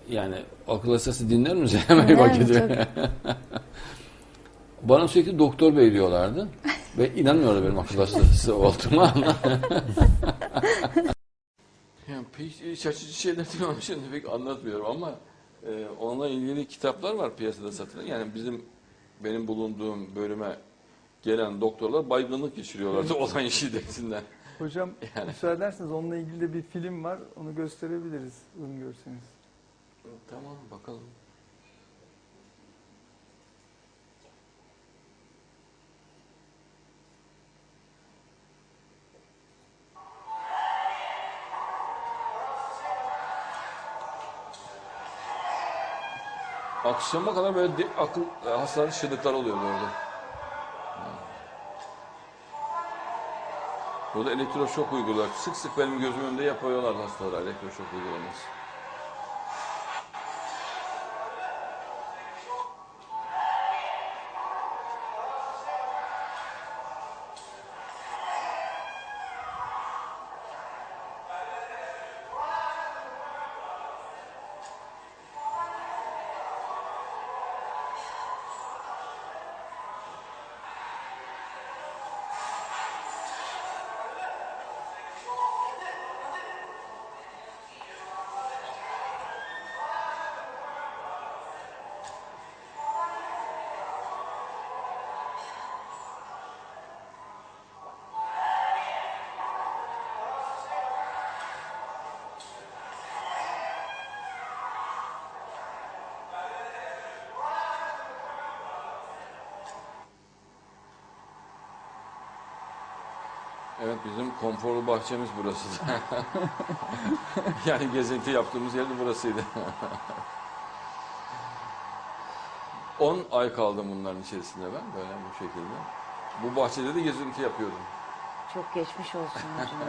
Yani akıl hastası dinler mi meyve gidiyor. Bana sürekli doktor bey diyorlardı. Ve inanmıyorlar benim akıl hastası olduğuma ama. yani pek şaşırtıcı şeyler değil ama şimdi pek anlatmıyorum ama e, onunla ilgili kitaplar var piyasada satılan. Yani bizim benim bulunduğum bölüme gelen doktorlar baygınlık geçiriyorlardı olan şiddetinden. Hocam Yani. müsaade ederseniz onunla ilgili de bir film var. Onu gösterebiliriz uygun görseniz. Tamam bakalım. Akşama kadar böyle de- akıl hastaları şırdıklar oluyordu orada. Burada elektroşok uyguluyorlar. Sık sık benim gözümün önünde yapıyorlar hastalara elektroşok uygulaması. Evet bizim konforlu bahçemiz burası. yani gezinti yaptığımız yer de burasıydı. 10 ay kaldım bunların içerisinde ben böyle bu şekilde. Bu bahçede de gezinti yapıyordum. Çok geçmiş olsun hocam.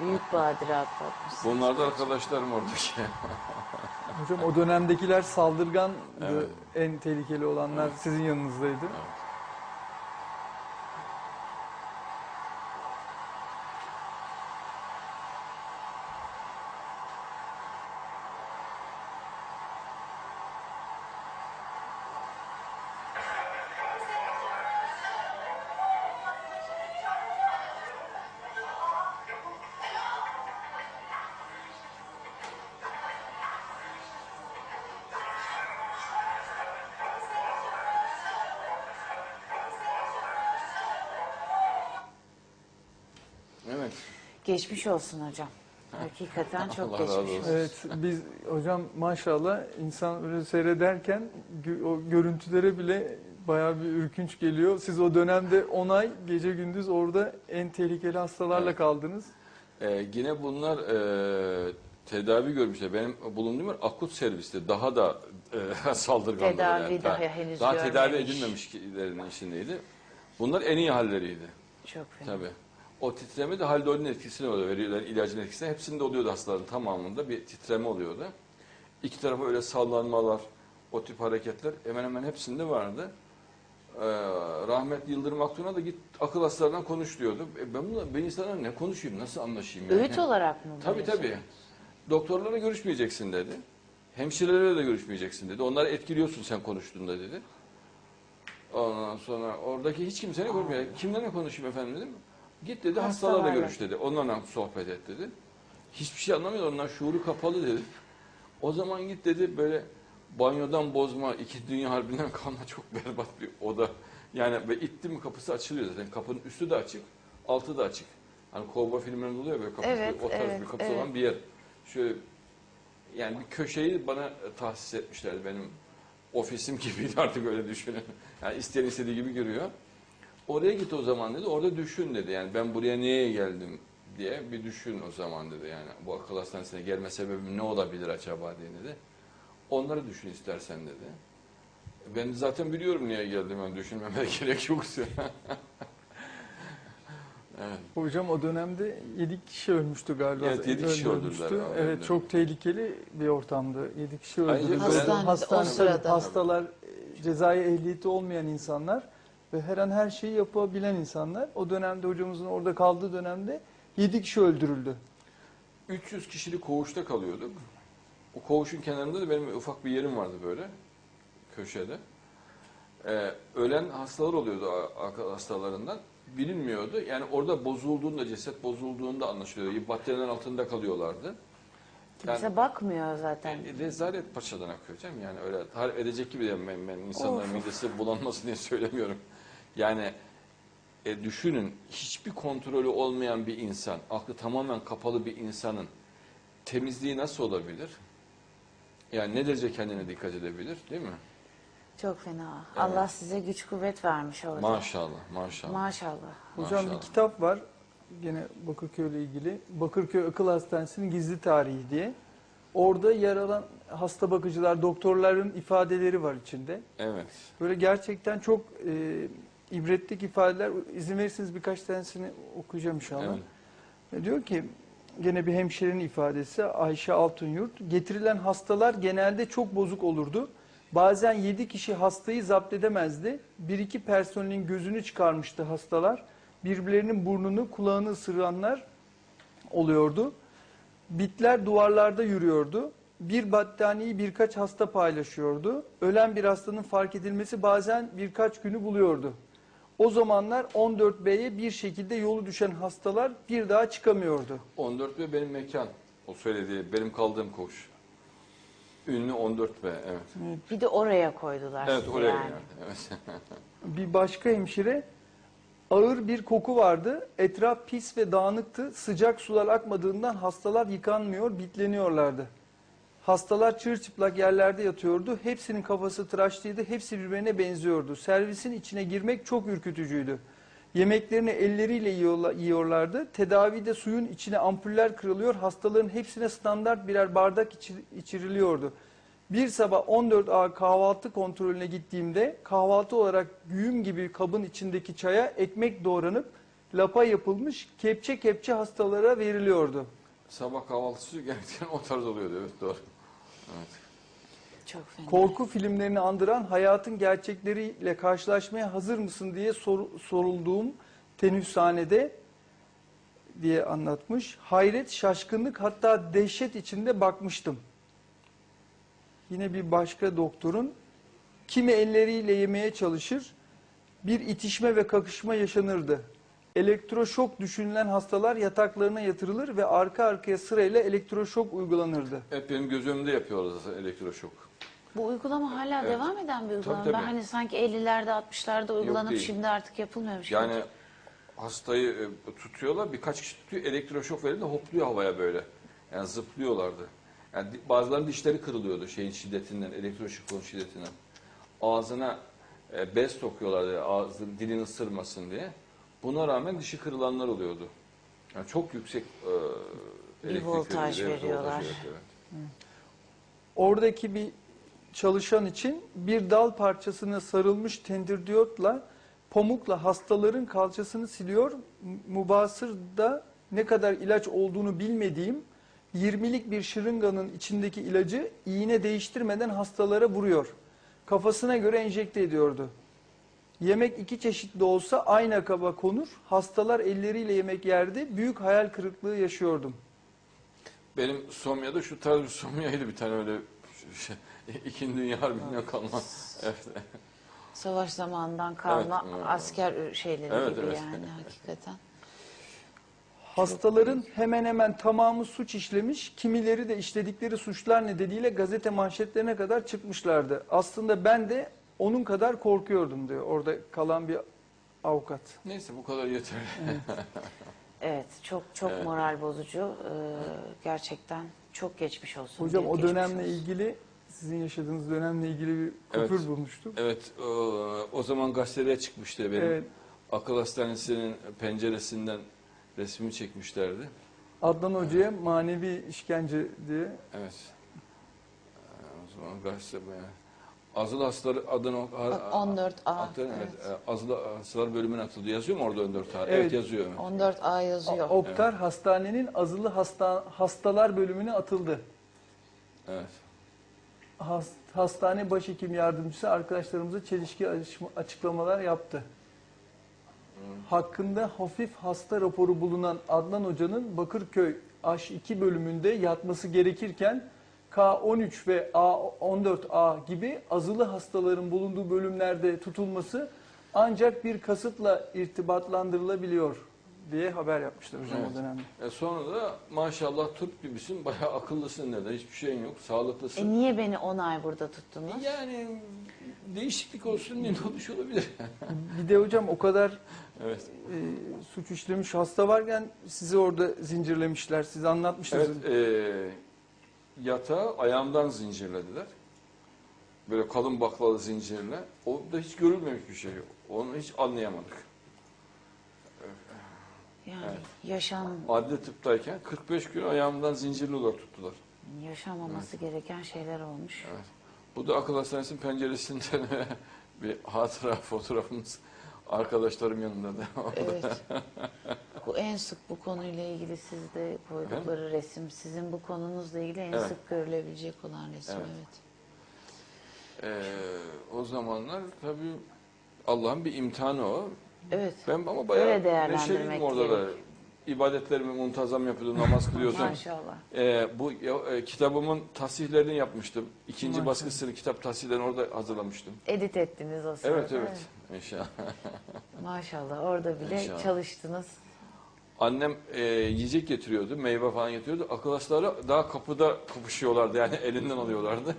Büyük badire atlatmışsın. Bunlar da arkadaşlarım oradaki. Hocam o dönemdekiler saldırgan Evet. en tehlikeli olanlar sizin yanınızdaydı. Geçmiş olsun hocam. Hakikaten çok Allah geçmiş olsun. olsun. Evet biz hocam maşallah insan öyle seyrederken gö- o görüntülere bile bayağı bir ürkünç geliyor. Siz o dönemde 10 ay gece gündüz orada en tehlikeli hastalarla Evet. kaldınız. Ee, yine bunlar e, tedavi görmüşler. Benim bulunduğum yer akut serviste daha da e, saldırganlar. Tedavi daha henüz Daha tedavi görmemiş. edilmemişlerin içindeydi. Bunlar en iyi halleriydi. Çok fena. Tabii. O titreme de haldolin etkisini oluyor. Veriyorlar ilacın etkisini. Hepsinde oluyordu hastaların tamamında bir titreme oluyordu. İki tarafa öyle sallanmalar, o tip hareketler hemen hemen hepsinde vardı. Ee, rahmetli Yıldırım Aktun'a da git akıl hastalarından konuş diyordu. E ben bunlar, ben insanlarla ne konuşayım, nasıl anlaşayım? yani? Öğüt olarak mı? Tabii tabii. şey? Doktorlara görüşmeyeceksin dedi. Hemşirelerle de görüşmeyeceksin dedi. Onları etkiliyorsun sen konuştuğunda dedi. Ondan sonra oradaki hiç kimseyle görmüyor. Kimlerle konuşayım efendim dedim. Git dedi hastalarla Hastalarla. görüş dedi. Onlarla sohbet et dedi. Hiçbir şey anlamıyor. Onlar şuuru kapalı dedi. O zaman git dedi böyle banyodan bozma, iki dünya harbinden kalma çok berbat bir oda. Yani ve itti mi kapısı açılıyor zaten. Kapının üstü de açık, altı da açık. Hani kovboy filmlerinde oluyor böyle kapısı, Evet, o tarz evet, bir kapısı evet. olan bir yer. Şöyle yani bir köşeyi bana tahsis etmişler benim ofisim gibiydi artık öyle düşünün. Yani isteyen istediği gibi görüyor. Oraya git o zaman dedi. Orada düşün dedi. Yani ben buraya niye geldim diye bir düşün o zaman dedi. Yani bu akıl hastanesine gelme sebebim ne olabilir acaba diye dedi. Onları düşün istersen dedi. Ben zaten biliyorum niye geldim. Yani düşünmeme gerek yok. evet. Hocam o dönemde 7 kişi ölmüştü galiba. Evet, yedi kişi Öldürülmüştü. öldürdüler. Evet Öldürdüler. çok tehlikeli bir ortamdı. 7 kişi öldürüldü. Hastanede, o Hastane- sırada. Hastalar, e, cezai ehliyeti olmayan insanlar ve her an her şeyi yapabilen insanlar. O dönemde hocamızın orada kaldığı dönemde 7 kişi öldürüldü. 300 kişilik koğuşta kalıyorduk. O koğuşun kenarında da benim ufak bir yerim vardı böyle köşede. Ee, ölen hastalar oluyordu hastalarından. Bilinmiyordu. Yani orada bozulduğunda, ceset bozulduğunda anlaşılıyordu. Bakterilerin altında kalıyorlardı. Kimse bakmıyor zaten. Yani rezalet paçadan akıyor canım. Yani öyle tarif edecek gibi de ben, ben insanların midesi bulanmasın diye söylemiyorum. Yani e, düşünün hiçbir kontrolü olmayan bir insan, aklı tamamen kapalı bir insanın temizliği nasıl olabilir? Yani ne derece kendine dikkat edebilir değil mi? Çok fena. Allah size güç kuvvet vermiş orada. Maşallah, maşallah. Maşallah. Hocam Maşallah. bir kitap var gene Bakırköy ile ilgili. Bakırköy Akıl Hastanesi'nin gizli tarihi diye. Orada yer alan hasta bakıcılar, doktorların ifadeleri var içinde. Evet. Böyle gerçekten çok e, ibretlik ifadeler. İzin verirseniz birkaç tanesini okuyacağım inşallah. Evet. Ve Diyor ki gene bir hemşirenin ifadesi Ayşe Altunyurt. Getirilen hastalar genelde çok bozuk olurdu. Bazen 7 kişi hastayı zapt edemezdi. Bir iki personelin gözünü çıkarmıştı hastalar. Birbirlerinin burnunu kulağını ısıranlar oluyordu. Bitler duvarlarda yürüyordu. Bir battaniyeyi birkaç hasta paylaşıyordu. Ölen bir hastanın fark edilmesi bazen birkaç günü buluyordu. O zamanlar 14B'ye bir şekilde yolu düşen hastalar bir daha çıkamıyordu. 14 b benim mekan. O söylediği, benim kaldığım koğuş. Ünlü 14 b evet. Bir de oraya koydular Evet sizi oraya yani. yani. Evet. Bir başka hemşire ağır bir koku vardı. Etraf pis ve dağınıktı. Sıcak sular akmadığından hastalar yıkanmıyor, bitleniyorlardı. Hastalar çırçıplak yerlerde yatıyordu. Hepsinin kafası tıraşlıydı. Hepsi birbirine benziyordu. Servisin içine girmek çok ürkütücüydü. Yemeklerini elleriyle yiyorla- yiyorlardı. Tedavide suyun içine ampuller kırılıyor. Hastaların hepsine standart birer bardak içi- içiriliyordu. Bir sabah 14A kahvaltı kontrolüne gittiğimde kahvaltı olarak güğüm gibi kabın içindeki çaya ekmek doğranıp lapa yapılmış kepçe kepçe hastalara veriliyordu. Sabah kahvaltısı gerçekten o tarz oluyordu. Evet doğru. Evet. Çok fena. Korku filmlerini andıran hayatın gerçekleriyle karşılaşmaya hazır mısın diye sor- sorulduğum teneffüshanede diye anlatmış. Hayret, şaşkınlık hatta dehşet içinde bakmıştım. Yine bir başka doktorun kimi elleriyle yemeye çalışır, bir itişme ve kakışma yaşanırdı. Elektroşok düşünülen hastalar yataklarına yatırılır ve arka arkaya sırayla elektroşok uygulanırdı. Hep benim göz önünde yapıyorlar zaten elektroşok. Bu uygulama hala Evet. devam eden bir uygulama. Tabii, Ben hani sanki 50'lerde 60'larda uygulanıp değil. şimdi artık yapılmıyormuş. gibi. Yani hastayı e, tutuyorlar. Birkaç kişi tutuyor. Elektroşok verildi hopluyor havaya böyle. Yani zıplıyorlardı. Yani di- bazılarının dişleri kırılıyordu şeyin şiddetinden, elektroşokun şiddetinden. Ağzına e, bez sokuyorlardı ağzı dilini ısırmasın diye. Buna rağmen dişi kırılanlar oluyordu. Yani çok yüksek e, Bir elektrik voltaj veriyor, evet, veriyorlar. voltaj, evet, evet. Oradaki bir çalışan için bir dal parçasına sarılmış tendirdiyotla pamukla hastaların kalçasını siliyor. Mubasır'da ne kadar ilaç olduğunu bilmediğim 20'lik bir şırınganın içindeki ilacı iğne değiştirmeden hastalara vuruyor. Kafasına göre enjekte ediyordu. Yemek iki çeşitli olsa aynı kaba konur. Hastalar elleriyle yemek yerdi. Büyük hayal kırıklığı yaşıyordum. Benim Somya'da şu tarz bir Somya'ydı bir tane öyle şey, İkinci Dünya Harbi'nden kalma. Evet. Savaş zamanından kalma Evet, evet. asker şeyleri Evet, gibi evet. yani hakikaten. Hastaların hemen hemen tamamı suç işlemiş, kimileri de işledikleri suçlar nedeniyle gazete manşetlerine kadar çıkmışlardı. Aslında ben de onun kadar korkuyordum diyor orada kalan bir avukat. Neyse bu kadar yeter. Evet çok çok Evet. moral bozucu. Ee, gerçekten çok geçmiş olsun. Hocam o dönemle olsun. ilgili sizin yaşadığınız dönemle ilgili bir Evet. kupür bulmuştum. Evet o, o zaman gazetelere çıkmıştı benim. Evet. Akıl hastanesinin penceresinden resmimi çekmişlerdi. Adnan Hoca'ya manevi işkence diye. Evet. Ee, O zaman gazete Azılı hastaları adını... Bak, 14A. Adını, evet. e, Azılı hastalar bölümüne atıldı. Yazıyor mu orada 14 tane? Evet. Evet, yazıyor. Evet. 14A yazıyor. Oktar Hastanenin azılı hasta, hastalar bölümüne atıldı. evet. Has- Hastane başhekim yardımcısı arkadaşlarımıza çelişki açık- açıklamalar yaptı. Hakkında hafif hasta raporu bulunan Adnan Hoca'nın Bakırköy H2 bölümünde yatması gerekirken K13 ve A14A gibi azılı hastaların bulunduğu bölümlerde tutulması ancak bir kasıtla irtibatlandırılabiliyor diye haber yapmışlar hocam Evet. o dönemde. E sonra da maşallah Türk gibisin, bayağı akıllısın dedi. Hiçbir şeyin yok, sağlıklısın. E niye beni 10 ay burada tuttunuz? Yani değişiklik olsun diye olmuş olabilir. Bir de hocam o kadar evet. e, suç işlemiş hasta varken sizi orada zincirlemişler. Siz anlatmıştınız. Evet, e, yatağı ayağımdan zincirlediler. Böyle kalın baklalı zincirle. O da hiç görülmemiş bir şey. Onu hiç anlayamadık. Yani Evet. yaşam Adli tıptayken 45 gün ayağımdan zincirli olarak tuttular. yaşanmaması gereken şeyler olmuş. Evet. Bu da akıl hastanesinin penceresinden bir hatıra fotoğrafımız. Arkadaşlarım yanında da. Evet. bu en sık bu konuyla ilgili sizde koydukları resim, sizin bu konunuzla ilgili en Evet. sık görülebilecek olan resim. Evet. Evet. Ee, o zamanlar tabii Allah'ın bir imtihanı o. Evet. Ben ama bayağı Öyle neşeliydim orada da. İbadetlerimi muntazam yapıyordum, namaz kılıyordum. Maşallah. Ee, bu e, kitabımın tasihlerini yapmıştım. İkinci Maşallah. baskısını kitap tasihlerini orada hazırlamıştım. Edit ettiniz o sırada. Evet evet. İnşallah. Maşallah orada bile İnşallah. çalıştınız. Annem e, yiyecek getiriyordu, meyve falan getiriyordu. Hastaları daha kapıda kapışıyorlardı yani elinden alıyorlardı.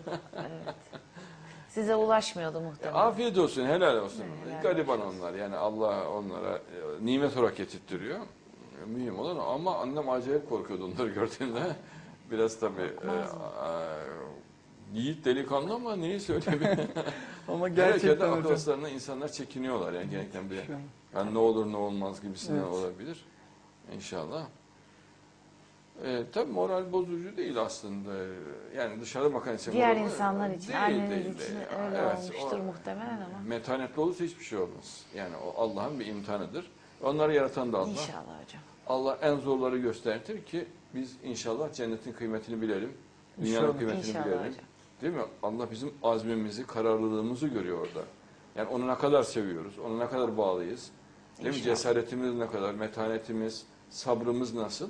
Size ulaşmıyordu muhtemelen. Afiyet olsun, helal olsun. Helal Gariban onlar yani Allah onlara e, nimet olarak getirtiyor. E, Mühim olan ama annem acayip korkuyordu onları gördüğünde. Biraz tabii e, a- yiğit delikanlı ama neyi söyleyeyim. Ama Gerçekten hocam. hastalarına insanlar çekiniyorlar yani gerçekten bir yani ne olur ne olmaz gibisinden Evet. olabilir. İnşallah. E, tabii moral bozucu değil aslında. Yani dışarıda bakan için Diğer insanlar için, Değil, değil, için değil. öyle Evet, olmuştur o- muhtemelen ama. Metanetli olursa hiçbir şey olmaz. Yani o Allah'ın bir imtihanıdır. Onları yaratan da Allah. İnşallah hocam. Allah en zorları göstertir ki biz inşallah cennetin kıymetini bilelim. Dünyanın İnşallah. kıymetini İnşallah bilelim. hocam. Değil mi? Allah bizim azmimizi, kararlılığımızı görüyor orada. Yani onu ne kadar seviyoruz, onu ne kadar bağlıyız. Değil mi? Cesaretimiz ne kadar, metanetimiz, sabrımız nasıl?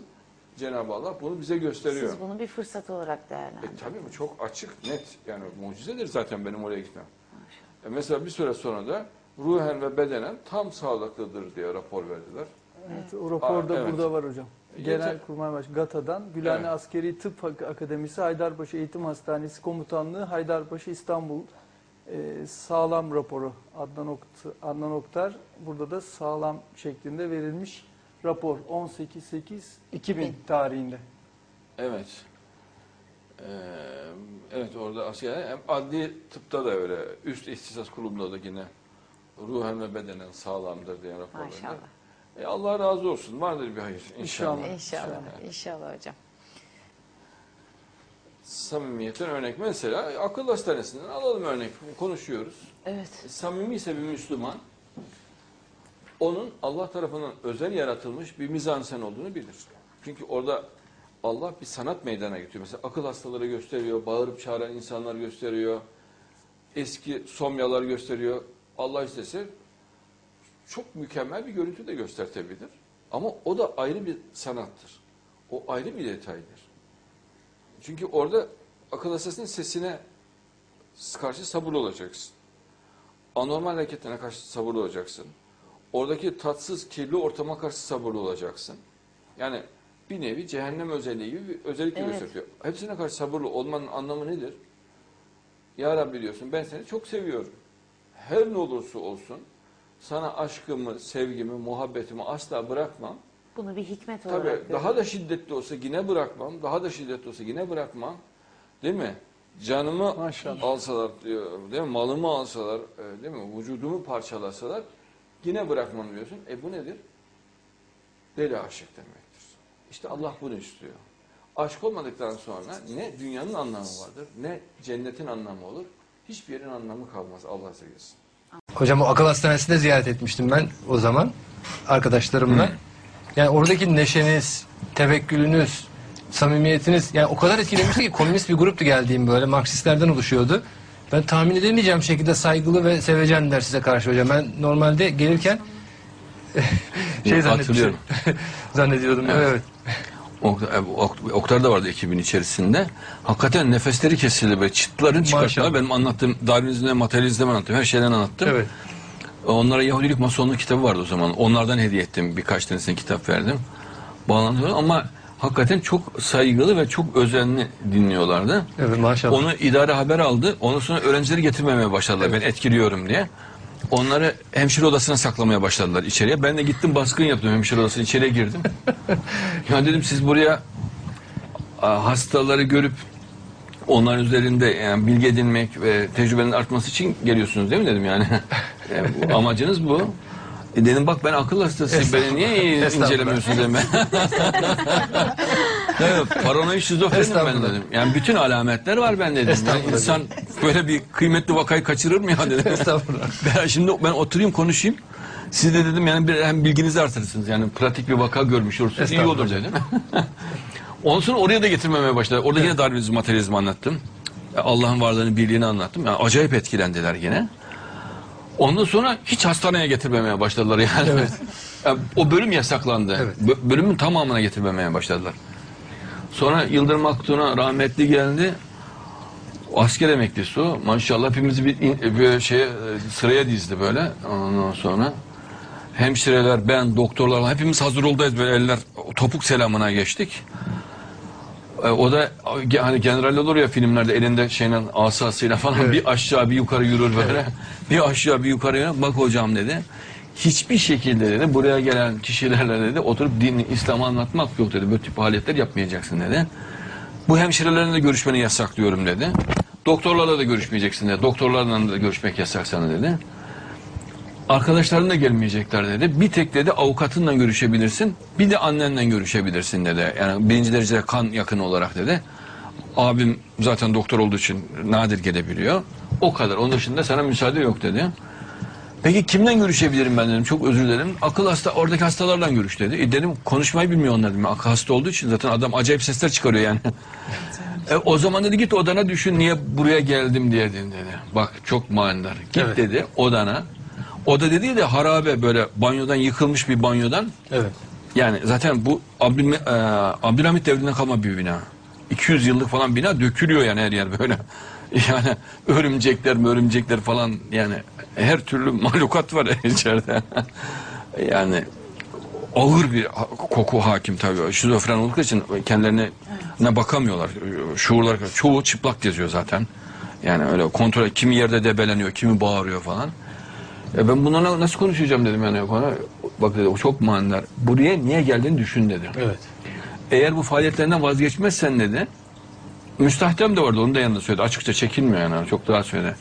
Cenab-ı Allah bunu bize gösteriyor. Siz bunu bir fırsat olarak E değerlendirin. tabii bu çok açık, net. Yani mucizedir zaten benim oraya gitmem. Maşallah. E mesela bir süre sonra da ruhen ve bedenen tam sağlıklıdır diye rapor verdiler. Evet, o rapor da Aa, evet. burada var hocam. Yeter. Genelkurmay Baş GATA'dan Gülhane Evet. Askeri Tıp Ak- Akademisi Haydarpaşa Eğitim Hastanesi Komutanlığı Haydarpaşa İstanbul e, sağlam raporu Adnan, Okt Adnan Oktar burada da sağlam şeklinde verilmiş rapor 18.8.2000 tarihinde. Evet. Ee, evet orada asker hem adli tıpta da öyle üst ihtisas kurulunda da yine ruhen ve bedenen sağlamdır diye raporlar. Maşallah. E, Allah razı olsun. Vardır bir hayır inşallah. İnşallah. İnşallah. İnşallah hocam. Samimiyetten örnek. Mesela akıl hastanesinden alalım örnek. Konuşuyoruz. Evet. Samimi ise bir Müslüman onun Allah tarafından özel yaratılmış bir mizansen olduğunu bilir. Çünkü orada Allah bir sanat meydana getiriyor. Mesela akıl hastaları gösteriyor, bağırıp çağıran insanlar gösteriyor, eski somyalar gösteriyor. Allah istese çok mükemmel bir görüntü de göstertebilir. Ama o da ayrı bir sanattır. O ayrı bir detaydır. Çünkü orada akıl hastasının sesine karşı sabırlı olacaksın. Anormal hareketlerine karşı sabırlı olacaksın. Oradaki tatsız, kirli ortama karşı sabırlı olacaksın. Yani bir nevi cehennem özelliği gibi bir özellik Evet. gösteriyor. Hepsine karşı sabırlı olmanın anlamı nedir? Ya Rabbi diyorsun ben seni çok seviyorum. Her ne olursa olsun sana aşkımı, sevgimi, muhabbetimi asla bırakmam. Bunu bir hikmet Tabii olarak daha görüyorum. da şiddetli olsa yine bırakmam. Daha da şiddetli olsa yine bırakmam. Değil mi? Canımı Maşallah. alsalar diyor, değil mi? Malımı alsalar, e, değil mi? Vücudumu parçalasalar yine bırakmam diyorsun. E bu nedir? Deli aşık demektir. İşte Allah bunu istiyor. Aşk olmadıktan sonra ne dünyanın anlamı vardır, ne cennetin anlamı olur. Hiçbir yerin anlamı kalmaz Allah sevgisi. Hocam o akıl hastanesinde ziyaret etmiştim ben o zaman arkadaşlarımla. Yani oradaki neşeniz, tevekkülünüz, samimiyetiniz yani o kadar etkilemişti ki komünist bir gruptu geldiğim böyle Marksistlerden oluşuyordu. Ben tahmin edemeyeceğim şekilde saygılı ve sevecenler size karşı hocam. Ben normalde gelirken şey. Hatırlıyorum. zannediyordum. Evet. evet. E, Ok- Oktar da vardı ekibin içerisinde. Hakikaten nefesleri kesildi böyle çıtların çıkarttılar. Benim anlattığım Darwinizm'de, materyalizm'de anlattım. Her şeyden anlattım. Evet. Onlara Yahudilik Masonluk kitabı vardı o zaman. Onlardan hediye ettim. Birkaç tanesine kitap verdim. Bağlantılı ama hakikaten çok saygılı ve çok özenli dinliyorlardı. Evet maşallah. Onu idare haber aldı. Ondan sonra öğrencileri getirmemeye başladılar. Ben etkiliyorum diye. Onları hemşire odasına saklamaya başladılar içeriye. Ben de gittim baskın yaptım hemşire odasına içeriye girdim. ya dedim siz buraya hastaları görüp onların üzerinde yani bilgi edinmek ve tecrübenin artması için geliyorsunuz değil mi dedim yani. Yani bu amacınız bu. E dedim bak ben akıl hastasıyım beni niye Estağfurullah. incelemiyorsun dedim ben. Evet, paranoid şizofrenim ben dedim. Yani bütün alametler var ben dedim. Yani insan böyle bir kıymetli vakayı kaçırır mı ya dedim. Estağfurullah. Ben şimdi ben oturayım konuşayım. Siz de dedim yani bir hem bilginizi artırırsınız. Yani pratik bir vaka görmüş olursunuz. iyi olur dedim. Ondan sonra oraya da getirmemeye başladı. Orada yine Darwinizm, materyalizmi anlattım. Allah'ın varlığını, birliğini anlattım. Yani acayip etkilendiler yine. Ondan sonra hiç hastaneye getirmemeye başladılar yani. Yani o bölüm yasaklandı. Evet. Bö- bölümün tamamına getirmemeye başladılar. Sonra Yıldırım Aktun'a rahmetli geldi. O asker emeklisi o. Maşallah hepimizi bir, in- bir şeye, sıraya dizdi böyle. Ondan sonra hemşireler, ben, doktorlar hepimiz hazır oldayız böyle eller topuk selamına geçtik. E, O da hani general olur ya filmlerde elinde şeyle asasıyla falan bir aşağı bir yukarı yürür böyle. Bir aşağı bir yukarı yürür. Bak hocam dedi. Hiçbir şekilde dedi buraya gelen kişilerle dedi oturup din İslam'ı anlatmak yok dedi. Böyle tip faaliyetler yapmayacaksın dedi. Bu hemşirelerle de görüşmeni yasaklıyorum dedi. Doktorlarla da görüşmeyeceksin dedi. Doktorlarla da görüşmek yasak sana dedi. Arkadaşların da gelmeyecekler dedi. Bir tek dedi avukatınla görüşebilirsin. Bir de annenle görüşebilirsin dedi. Yani birinci derecede kan yakını olarak dedi. Abim zaten doktor olduğu için nadir gelebiliyor. O kadar. Onun dışında sana müsaade yok dedi. Peki kimden görüşebilirim ben dedim. Çok özür dilerim. Akıl hasta oradaki hastalarla görüş dedi. E dedim konuşmayı bilmiyor onlar dedim. Akıl hasta olduğu için zaten adam acayip sesler çıkarıyor yani. E, o zaman dedi git odana düşün niye buraya geldim diye dedi. Bak çok manidar. Git Evet. dedi odana. Oda dediği de harabe böyle banyodan yıkılmış bir banyodan. Evet. Yani zaten bu Abdül, e, Abdülhamit devrinden kalma bir bina. 200 yıllık falan bina dökülüyor yani her yer böyle. Yani örümcekler örümcekler falan yani her türlü mahlukat var içeride. yani ağır bir koku hakim tabii. Şizofren oldukları için kendilerine ne bakamıyorlar. Şuurlar çoğu çıplak geziyor zaten. Yani öyle kontrol kimi yerde debeleniyor, kimi bağırıyor falan. E ben bunlarla nasıl konuşacağım dedim yani. Bana, bak dedi o çok manidar. Buraya niye geldiğini düşün dedi. Evet. Eğer bu faaliyetlerinden vazgeçmezsen dedi. Müstahdem de vardı onu da yanında söyledi. Açıkça çekinmiyor yani çok daha söyledi.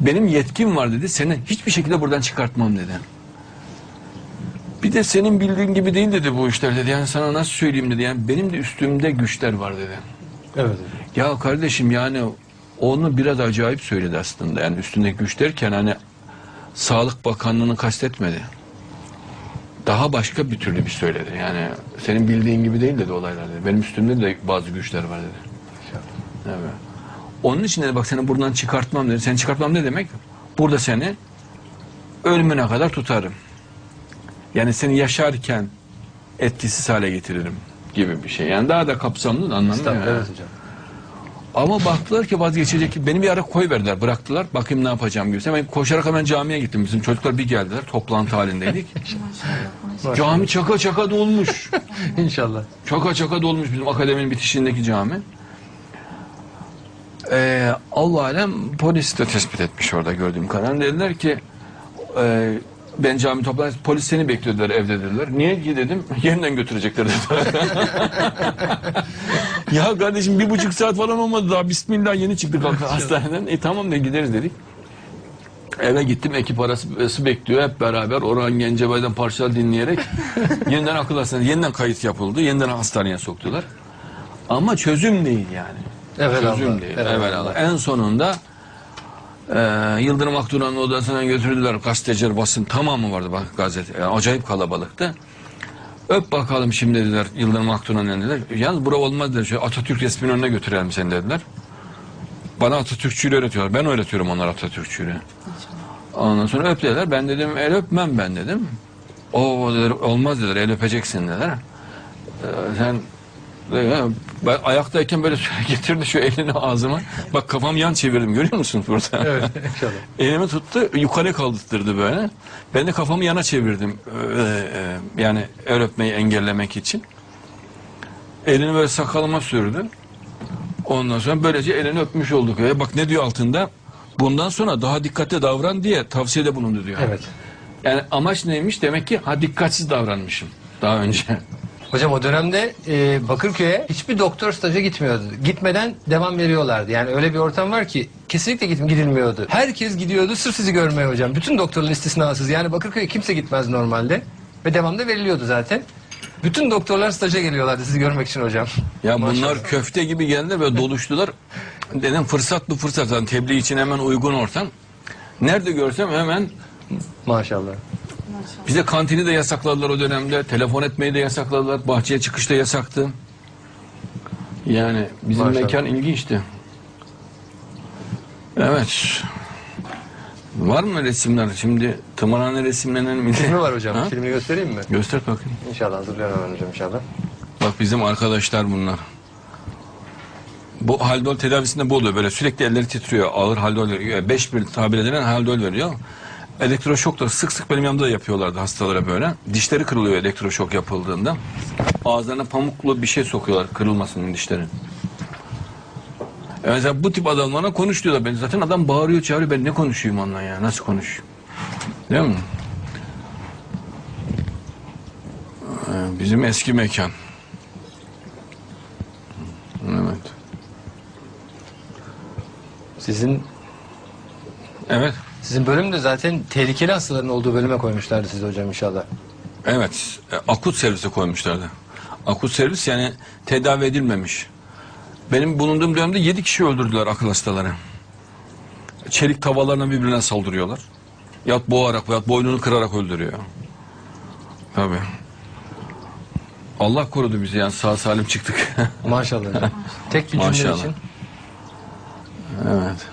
Benim yetkim var dedi. Seni hiçbir şekilde buradan çıkartmam dedi. Bir de senin bildiğin gibi değil dedi bu işler dedi. Yani sana nasıl söyleyeyim dedi. Yani benim de üstümde güçler var dedi. Evet. Ya kardeşim yani onu biraz acayip söyledi aslında. Yani üstündeki güç derken hani Sağlık Bakanlığı'nı kastetmedi. Daha başka bir türlü bir söyledi. Yani senin bildiğin gibi değil dedi olaylar dedi. Benim üstümde de bazı güçler var dedi. Evet. Onun için dedi bak seni buradan çıkartmam dedi. Seni çıkartmam ne demek? Burada seni ölümüne kadar tutarım. Yani seni yaşarken etkisiz hale getiririm gibi bir şey. Yani daha da kapsamlı anlamı. Yani. evet hocam. Ama baktılar ki vazgeçecek ki beni bir ara koy verdiler bıraktılar bakayım ne yapacağım gibi. Ben koşarak hemen camiye gittim bizim çocuklar bir geldiler toplantı halindeydik. Cami çaka çaka dolmuş. İnşallah. Çaka çaka dolmuş bizim akademinin bitişindeki cami. Ee, Allah alem polis de tespit etmiş orada gördüğüm kadarıyla. Dediler ki e, ben cami toplantı polis seni bekliyorlar evde dediler. Niye ki dedim yeniden götürecekler dediler. ya kardeşim bir buçuk saat falan olmadı daha bismillah yeni çıktık hastaneden. E tamam da gideriz dedik. Eve gittim ekip arası bekliyor hep beraber Orhan Gencebay'dan parçalar dinleyerek yeniden akıl hastanesi yeniden kayıt yapıldı yeniden hastaneye soktular. Ama çözüm değil yani. Evet çözüm Allah. değil. Evet Evet Allah. Allah. En sonunda e, Yıldırım Aktuna'nın odasına götürdüler gazeteciler basın tamamı vardı bak gazete. Yani acayip kalabalıktı. Öp bakalım şimdi dediler Yıldırım Aktuna'nın dediler. Yalnız bura olmaz dediler. Şöyle Atatürk resminin önüne götürelim seni dediler. Bana Atatürkçülüğü öğretiyorlar. Ben öğretiyorum onlara Atatürkçülüğü. Ondan sonra öp dediler. Ben dedim el öpmem ben dedim. O dediler, olmaz dediler el öpeceksin dediler. Ee, sen ya, ben ayaktayken böyle getirdi şu elini ağzıma. Bak kafam yan çevirdim görüyor musunuz burada? Evet inşallah. Elimi tuttu yukarı kaldırttırdı böyle. Ben de kafamı yana çevirdim. Ee, e, yani el öpmeyi engellemek için. Elini böyle sakalıma sürdü. Ondan sonra böylece elini öpmüş olduk. Ve bak ne diyor altında? Bundan sonra daha dikkatli davran diye tavsiyede bulundu diyor. Evet. Yani amaç neymiş? Demek ki ha dikkatsiz davranmışım daha önce. Hocam o dönemde e, Bakırköy'e hiçbir doktor staja gitmiyordu. Gitmeden devam veriyorlardı. Yani öyle bir ortam var ki kesinlikle git, gidilmiyordu. Herkes gidiyordu sırf sizi görmeye hocam. Bütün doktorların istisnasız. Yani Bakırköy'e kimse gitmez normalde. Ve devamda veriliyordu zaten. Bütün doktorlar staja geliyorlardı sizi görmek için hocam. Ya bunlar Maşallah. köfte gibi geldiler ve doluştular. Dedim fırsat bu fırsat. Yani tebliğ için hemen uygun ortam. Nerede görsem hemen Maşallah. Bize kantini de yasakladılar o dönemde. Telefon etmeyi de yasakladılar. Bahçeye çıkış da yasaktı. Yani bizim Maşallah. mekan ilginçti. Evet. Var mı resimler? Şimdi tımarhane resimlenen mi? Filmi var hocam. Ha? Filmini göstereyim mi? Göster bakayım. İnşallah hazırlıyorum hemen hocam inşallah. Bak bizim arkadaşlar bunlar. Bu haldol tedavisinde bu oluyor böyle sürekli elleri titriyor ağır haldol veriyor. 5 bir tabir edilen haldol veriyor. Elektroşok da sık sık benim yanımda da yapıyorlardı hastalara böyle. Dişleri kırılıyor elektroşok yapıldığında. Ağızlarına pamuklu bir şey sokuyorlar kırılmasın dişleri. E mesela bu tip adamlarla konuş diyorlar. Ben zaten adam bağırıyor çağırıyor ben ne konuşayım onunla ya nasıl konuşayım? Değil mi? Ee, Bizim eski mekan. Evet. Sizin Evet. Sizin bölüm de zaten tehlikeli hastaların olduğu bölüme koymuşlardı sizi hocam inşallah. Evet. e, Akut servise koymuşlardı. Akut servis yani tedavi edilmemiş. Benim bulunduğum dönemde yedi kişi öldürdüler akıl hastaları. Çelik tavalarına birbirine saldırıyorlar. Yahut boğarak veyahut boynunu kırarak öldürüyor. Tabii. Allah korudu bizi yani sağ salim çıktık. Maşallah hocam. Tek bir cümle Maşallah. için. Evet.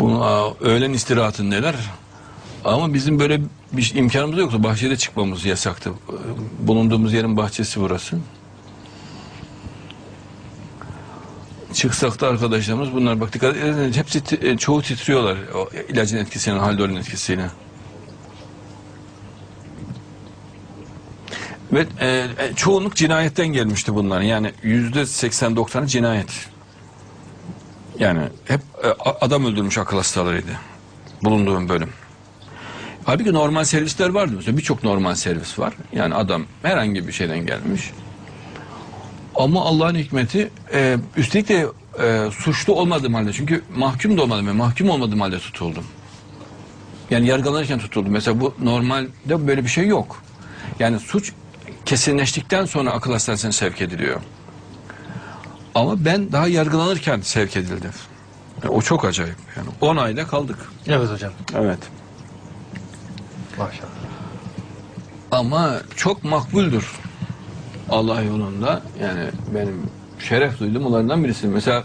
Bunu öğlen istirahatindeler. Ama bizim böyle bir şey- imkanımız yoktu. Bahçede çıkmamız yasaktı. Bulunduğumuz yerin bahçesi burası. Çıksak da arkadaşlarımız bunlar bak dikkat edin hepsi e, çoğu titriyorlar o ilacın etkisiyle, haldolün etkisiyle. Ve e, e, çoğunluk cinayetten gelmişti bunlar. Yani yüzde 80-90'ı cinayet. Yani hep e, adam öldürmüş akıl hastalarıydı. Bulunduğum bölüm. Halbuki normal servisler vardı. Mesela birçok normal servis var. Yani adam herhangi bir şeyden gelmiş. Ama Allah'ın hikmeti e, üstelik de e, suçlu olmadığım halde çünkü mahkum da olmadım ve mahkum olmadığım halde tutuldum. Yani yargılanırken tutuldum. Mesela bu normalde böyle bir şey yok. Yani suç kesinleştikten sonra akıl hastanesine sevk ediliyor. Ama ben daha yargılanırken sevk edildim. Yani o çok acayip. Yani 10 ayda kaldık. Evet hocam. Evet. Maşallah. Ama çok makbuldür Allah yolunda. Yani benim şeref duyduğum onlardan birisi. Mesela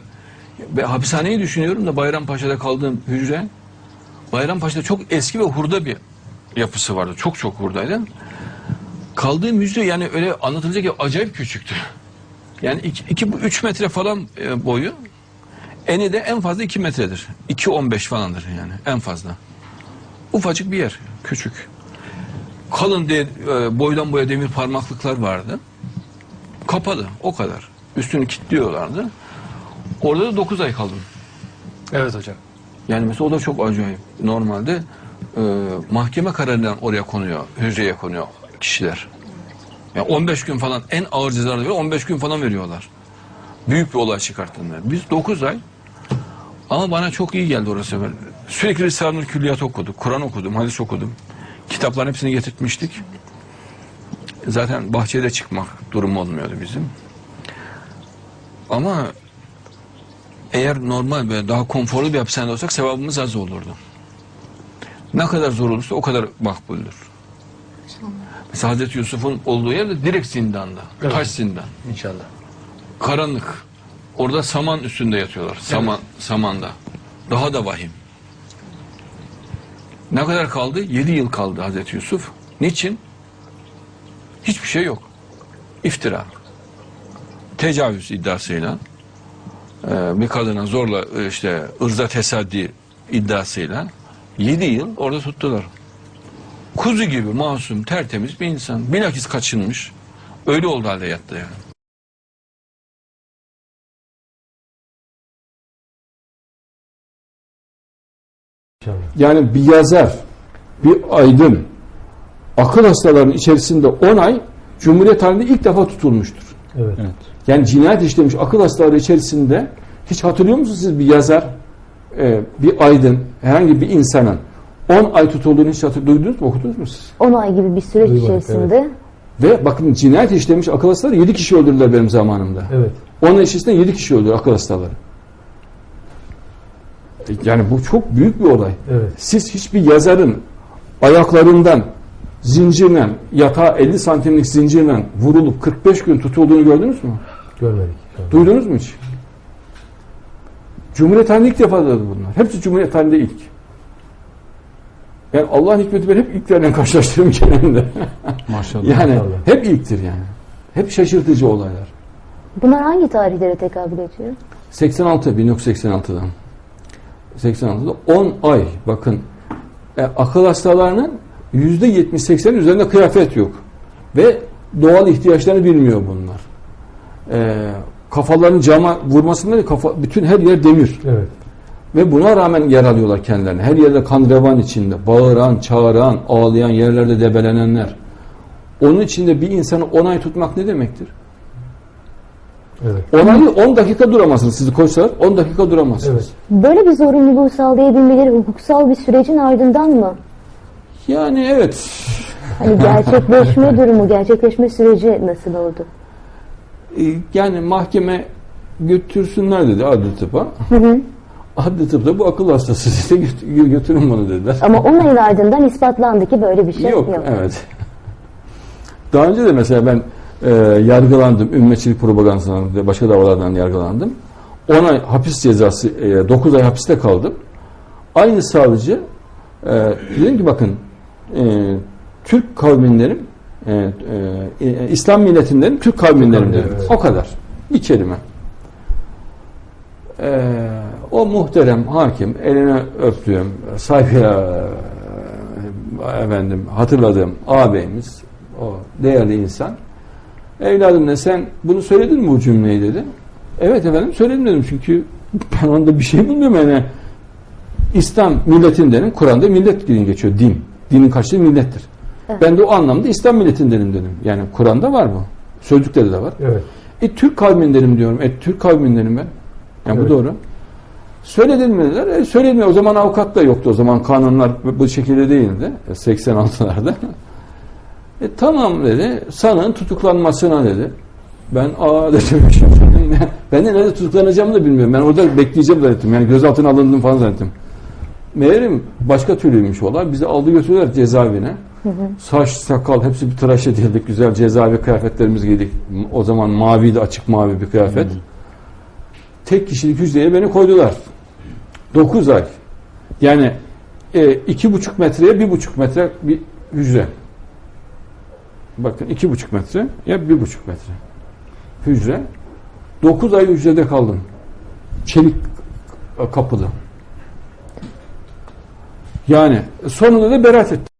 ben hapishaneyi düşünüyorum da Bayrampaşa'da kaldığım hücre Bayrampaşa'da çok eski ve hurda bir yapısı vardı. Çok çok hurdaydı. Kaldığım hücre yani öyle anlatılacak gibi acayip küçüktü. Yani 2-3 metre falan e, boyu. Eni de en fazla 2 metredir. 2-15 falandır yani en fazla. Ufacık bir yer. Küçük. Kalın de, e, boydan boya demir parmaklıklar vardı. Kapalı o kadar. Üstünü kilitliyorlardı. Orada da 9 ay kaldım. Evet hocam. Yani mesela o da çok acayip. Normalde e, mahkeme kararından oraya konuyor, hücreye konuyor kişiler. Yani 15 gün falan en ağır cezaları veriyor, 15 gün falan veriyorlar. Büyük bir olay çıkarttığında. Biz 9 ay ama bana çok iyi geldi orası. Ben sürekli Risale-i Külliyat okuduk, Kur'an okudum, hadis okudum. Kitapların hepsini getirtmiştik. Zaten bahçede çıkmak durumu olmuyordu bizim. Ama eğer normal ve daha konforlu bir hapishanede olsak sevabımız az olurdu. Ne kadar zor olursa o kadar makbuldür. Mesela Hazreti Yusuf'un olduğu yerde direkt zindanda. Evet. Taş zindan. İnşallah. Karanlık. Orada saman üstünde yatıyorlar. Saman, samanda. Daha da vahim. Ne kadar kaldı? Yedi yıl kaldı Hazreti Yusuf. Niçin? Hiçbir şey yok. İftira. Tecavüz iddiasıyla e, bir kadına zorla e, işte ırza tesaddi iddiasıyla yedi yıl orada tuttular. Kuzu gibi masum, tertemiz bir insan. Bilakis kaçınmış. Öyle oldu halde yattı yani. Yani bir yazar, bir aydın akıl hastalarının içerisinde 10 ay Cumhuriyet halinde ilk defa tutulmuştur. Evet. Yani cinayet işlemiş akıl hastaları içerisinde hiç hatırlıyor musunuz siz bir yazar, e, bir aydın, herhangi bir insanın 10 ay tutulduğunu hiç hatır, duydunuz mu, okudunuz mu siz? 10 ay gibi bir süreç Duymadık, içerisinde Ve bakın cinayet işlemiş akıl hastaları 7 kişi öldürdüler benim zamanımda. Evet. 10 ay içerisinde 7 kişi öldü akıl hastaları. E, Yani bu çok büyük bir olay. Evet. Siz hiçbir yazarın ayaklarından zincirle yatağa 50 santimlik zincirle vurulup 45 gün tutulduğunu gördünüz mü? Görmedik. Duydunuz mu hiç? Cumhuriyet halinde ilk defa da bunlar. Hepsi Cumhuriyet halinde ilk. Yani Allah'ın hikmeti ben hep ilklerle karşılaştırıyorum genelde. Maşallah. yani maşallah. hep ilktir yani. Hep şaşırtıcı olaylar. bunlar hangi tarihlere tekabül ediyor? 86 1986'dan. 86'da 10 ay bakın e, akıl hastalarının %70-80 üzerinde kıyafet yok. Ve doğal ihtiyaçlarını bilmiyor bunlar. E, kafalarını cama vurmasından değil, kafa, bütün her yer demir. Evet. Ve buna rağmen yer alıyorlar kendilerine. Her yerde kan revan içinde. Bağıran, çağıran, ağlayan, yerlerde debelenenler. Onun içinde bir insanı 10 ay tutmak ne demektir? Evet. 10 ay 10 dakika duramazsınız. Sizi koysalar 10 dakika duramazsınız. Evet. Böyle bir zorunluluğu sağlayabilmeleri hukuksal bir sürecin ardından mı? Yani evet. Hani gerçekleşme durumu, gerçekleşme süreci nasıl oldu? E, yani mahkeme götürsünler dedi adli tıpa. Adli tıp da bu akıl hastası "Götür- götürün bunu dediler. Ama 10 ayın ardından ispatlandı ki böyle bir şey yok, yok. evet. Daha önce de mesela ben e, yargılandım. Ümmetçilik propagandasından ve başka davalardan yargılandım. 10 ay hapis cezası, e, 9 ay hapiste kaldım. Aynı savcı e, dedim ki bakın e, Türk kavminlerim e, e, e, İslam milletinlerin Türk kavminlerim dedim. Evet. O kadar. Bir kelime. E, o muhterem hakim eline öptüğüm saygıyla efendim hatırladığım ağabeyimiz o değerli insan evladım ne sen bunu söyledin mi bu cümleyi dedi. Evet efendim söyledim dedim çünkü Ben onda bir şey bilmiyorum yani. İslam milletindenim, Kur'an'da millet diye geçiyor. Din. Dinin karşılığı millettir. Ben de o anlamda İslam milletindenim dedim. Yani Kur'an'da var bu. Sözlükleri de var. Evet. E Türk kavmindenim diyorum. E Türk kavmindenim ben. Yani Evet. bu doğru. Söyledin mi dediler. E söyledim. O zaman avukat da yoktu. O zaman kanunlar bu- şekilde değildi. E, 86'larda. E tamam dedi. Sanığın tutuklanmasına dedi. Ben aa dedim. ben de nerede tutuklanacağımı da bilmiyorum. Ben orada bekleyeceğim zannettim. Yani gözaltına alındım falan zannettim. Meğerim başka türlüymüş olay. Bizi aldı götürdüler cezaevine. Saç, sakal hepsi bir tıraş edildik. Güzel cezaevi kıyafetlerimizi giydik. O zaman maviydi, açık mavi bir kıyafet. Tek kişilik hücreye beni koydular. 9 ay. Yani e, iki buçuk metreye bir buçuk metre bir hücre. Bakın iki buçuk metre ya bir buçuk metre hücre. 9 ay hücrede kaldım. Çelik kapıda. Yani sonunda da beraat ettim.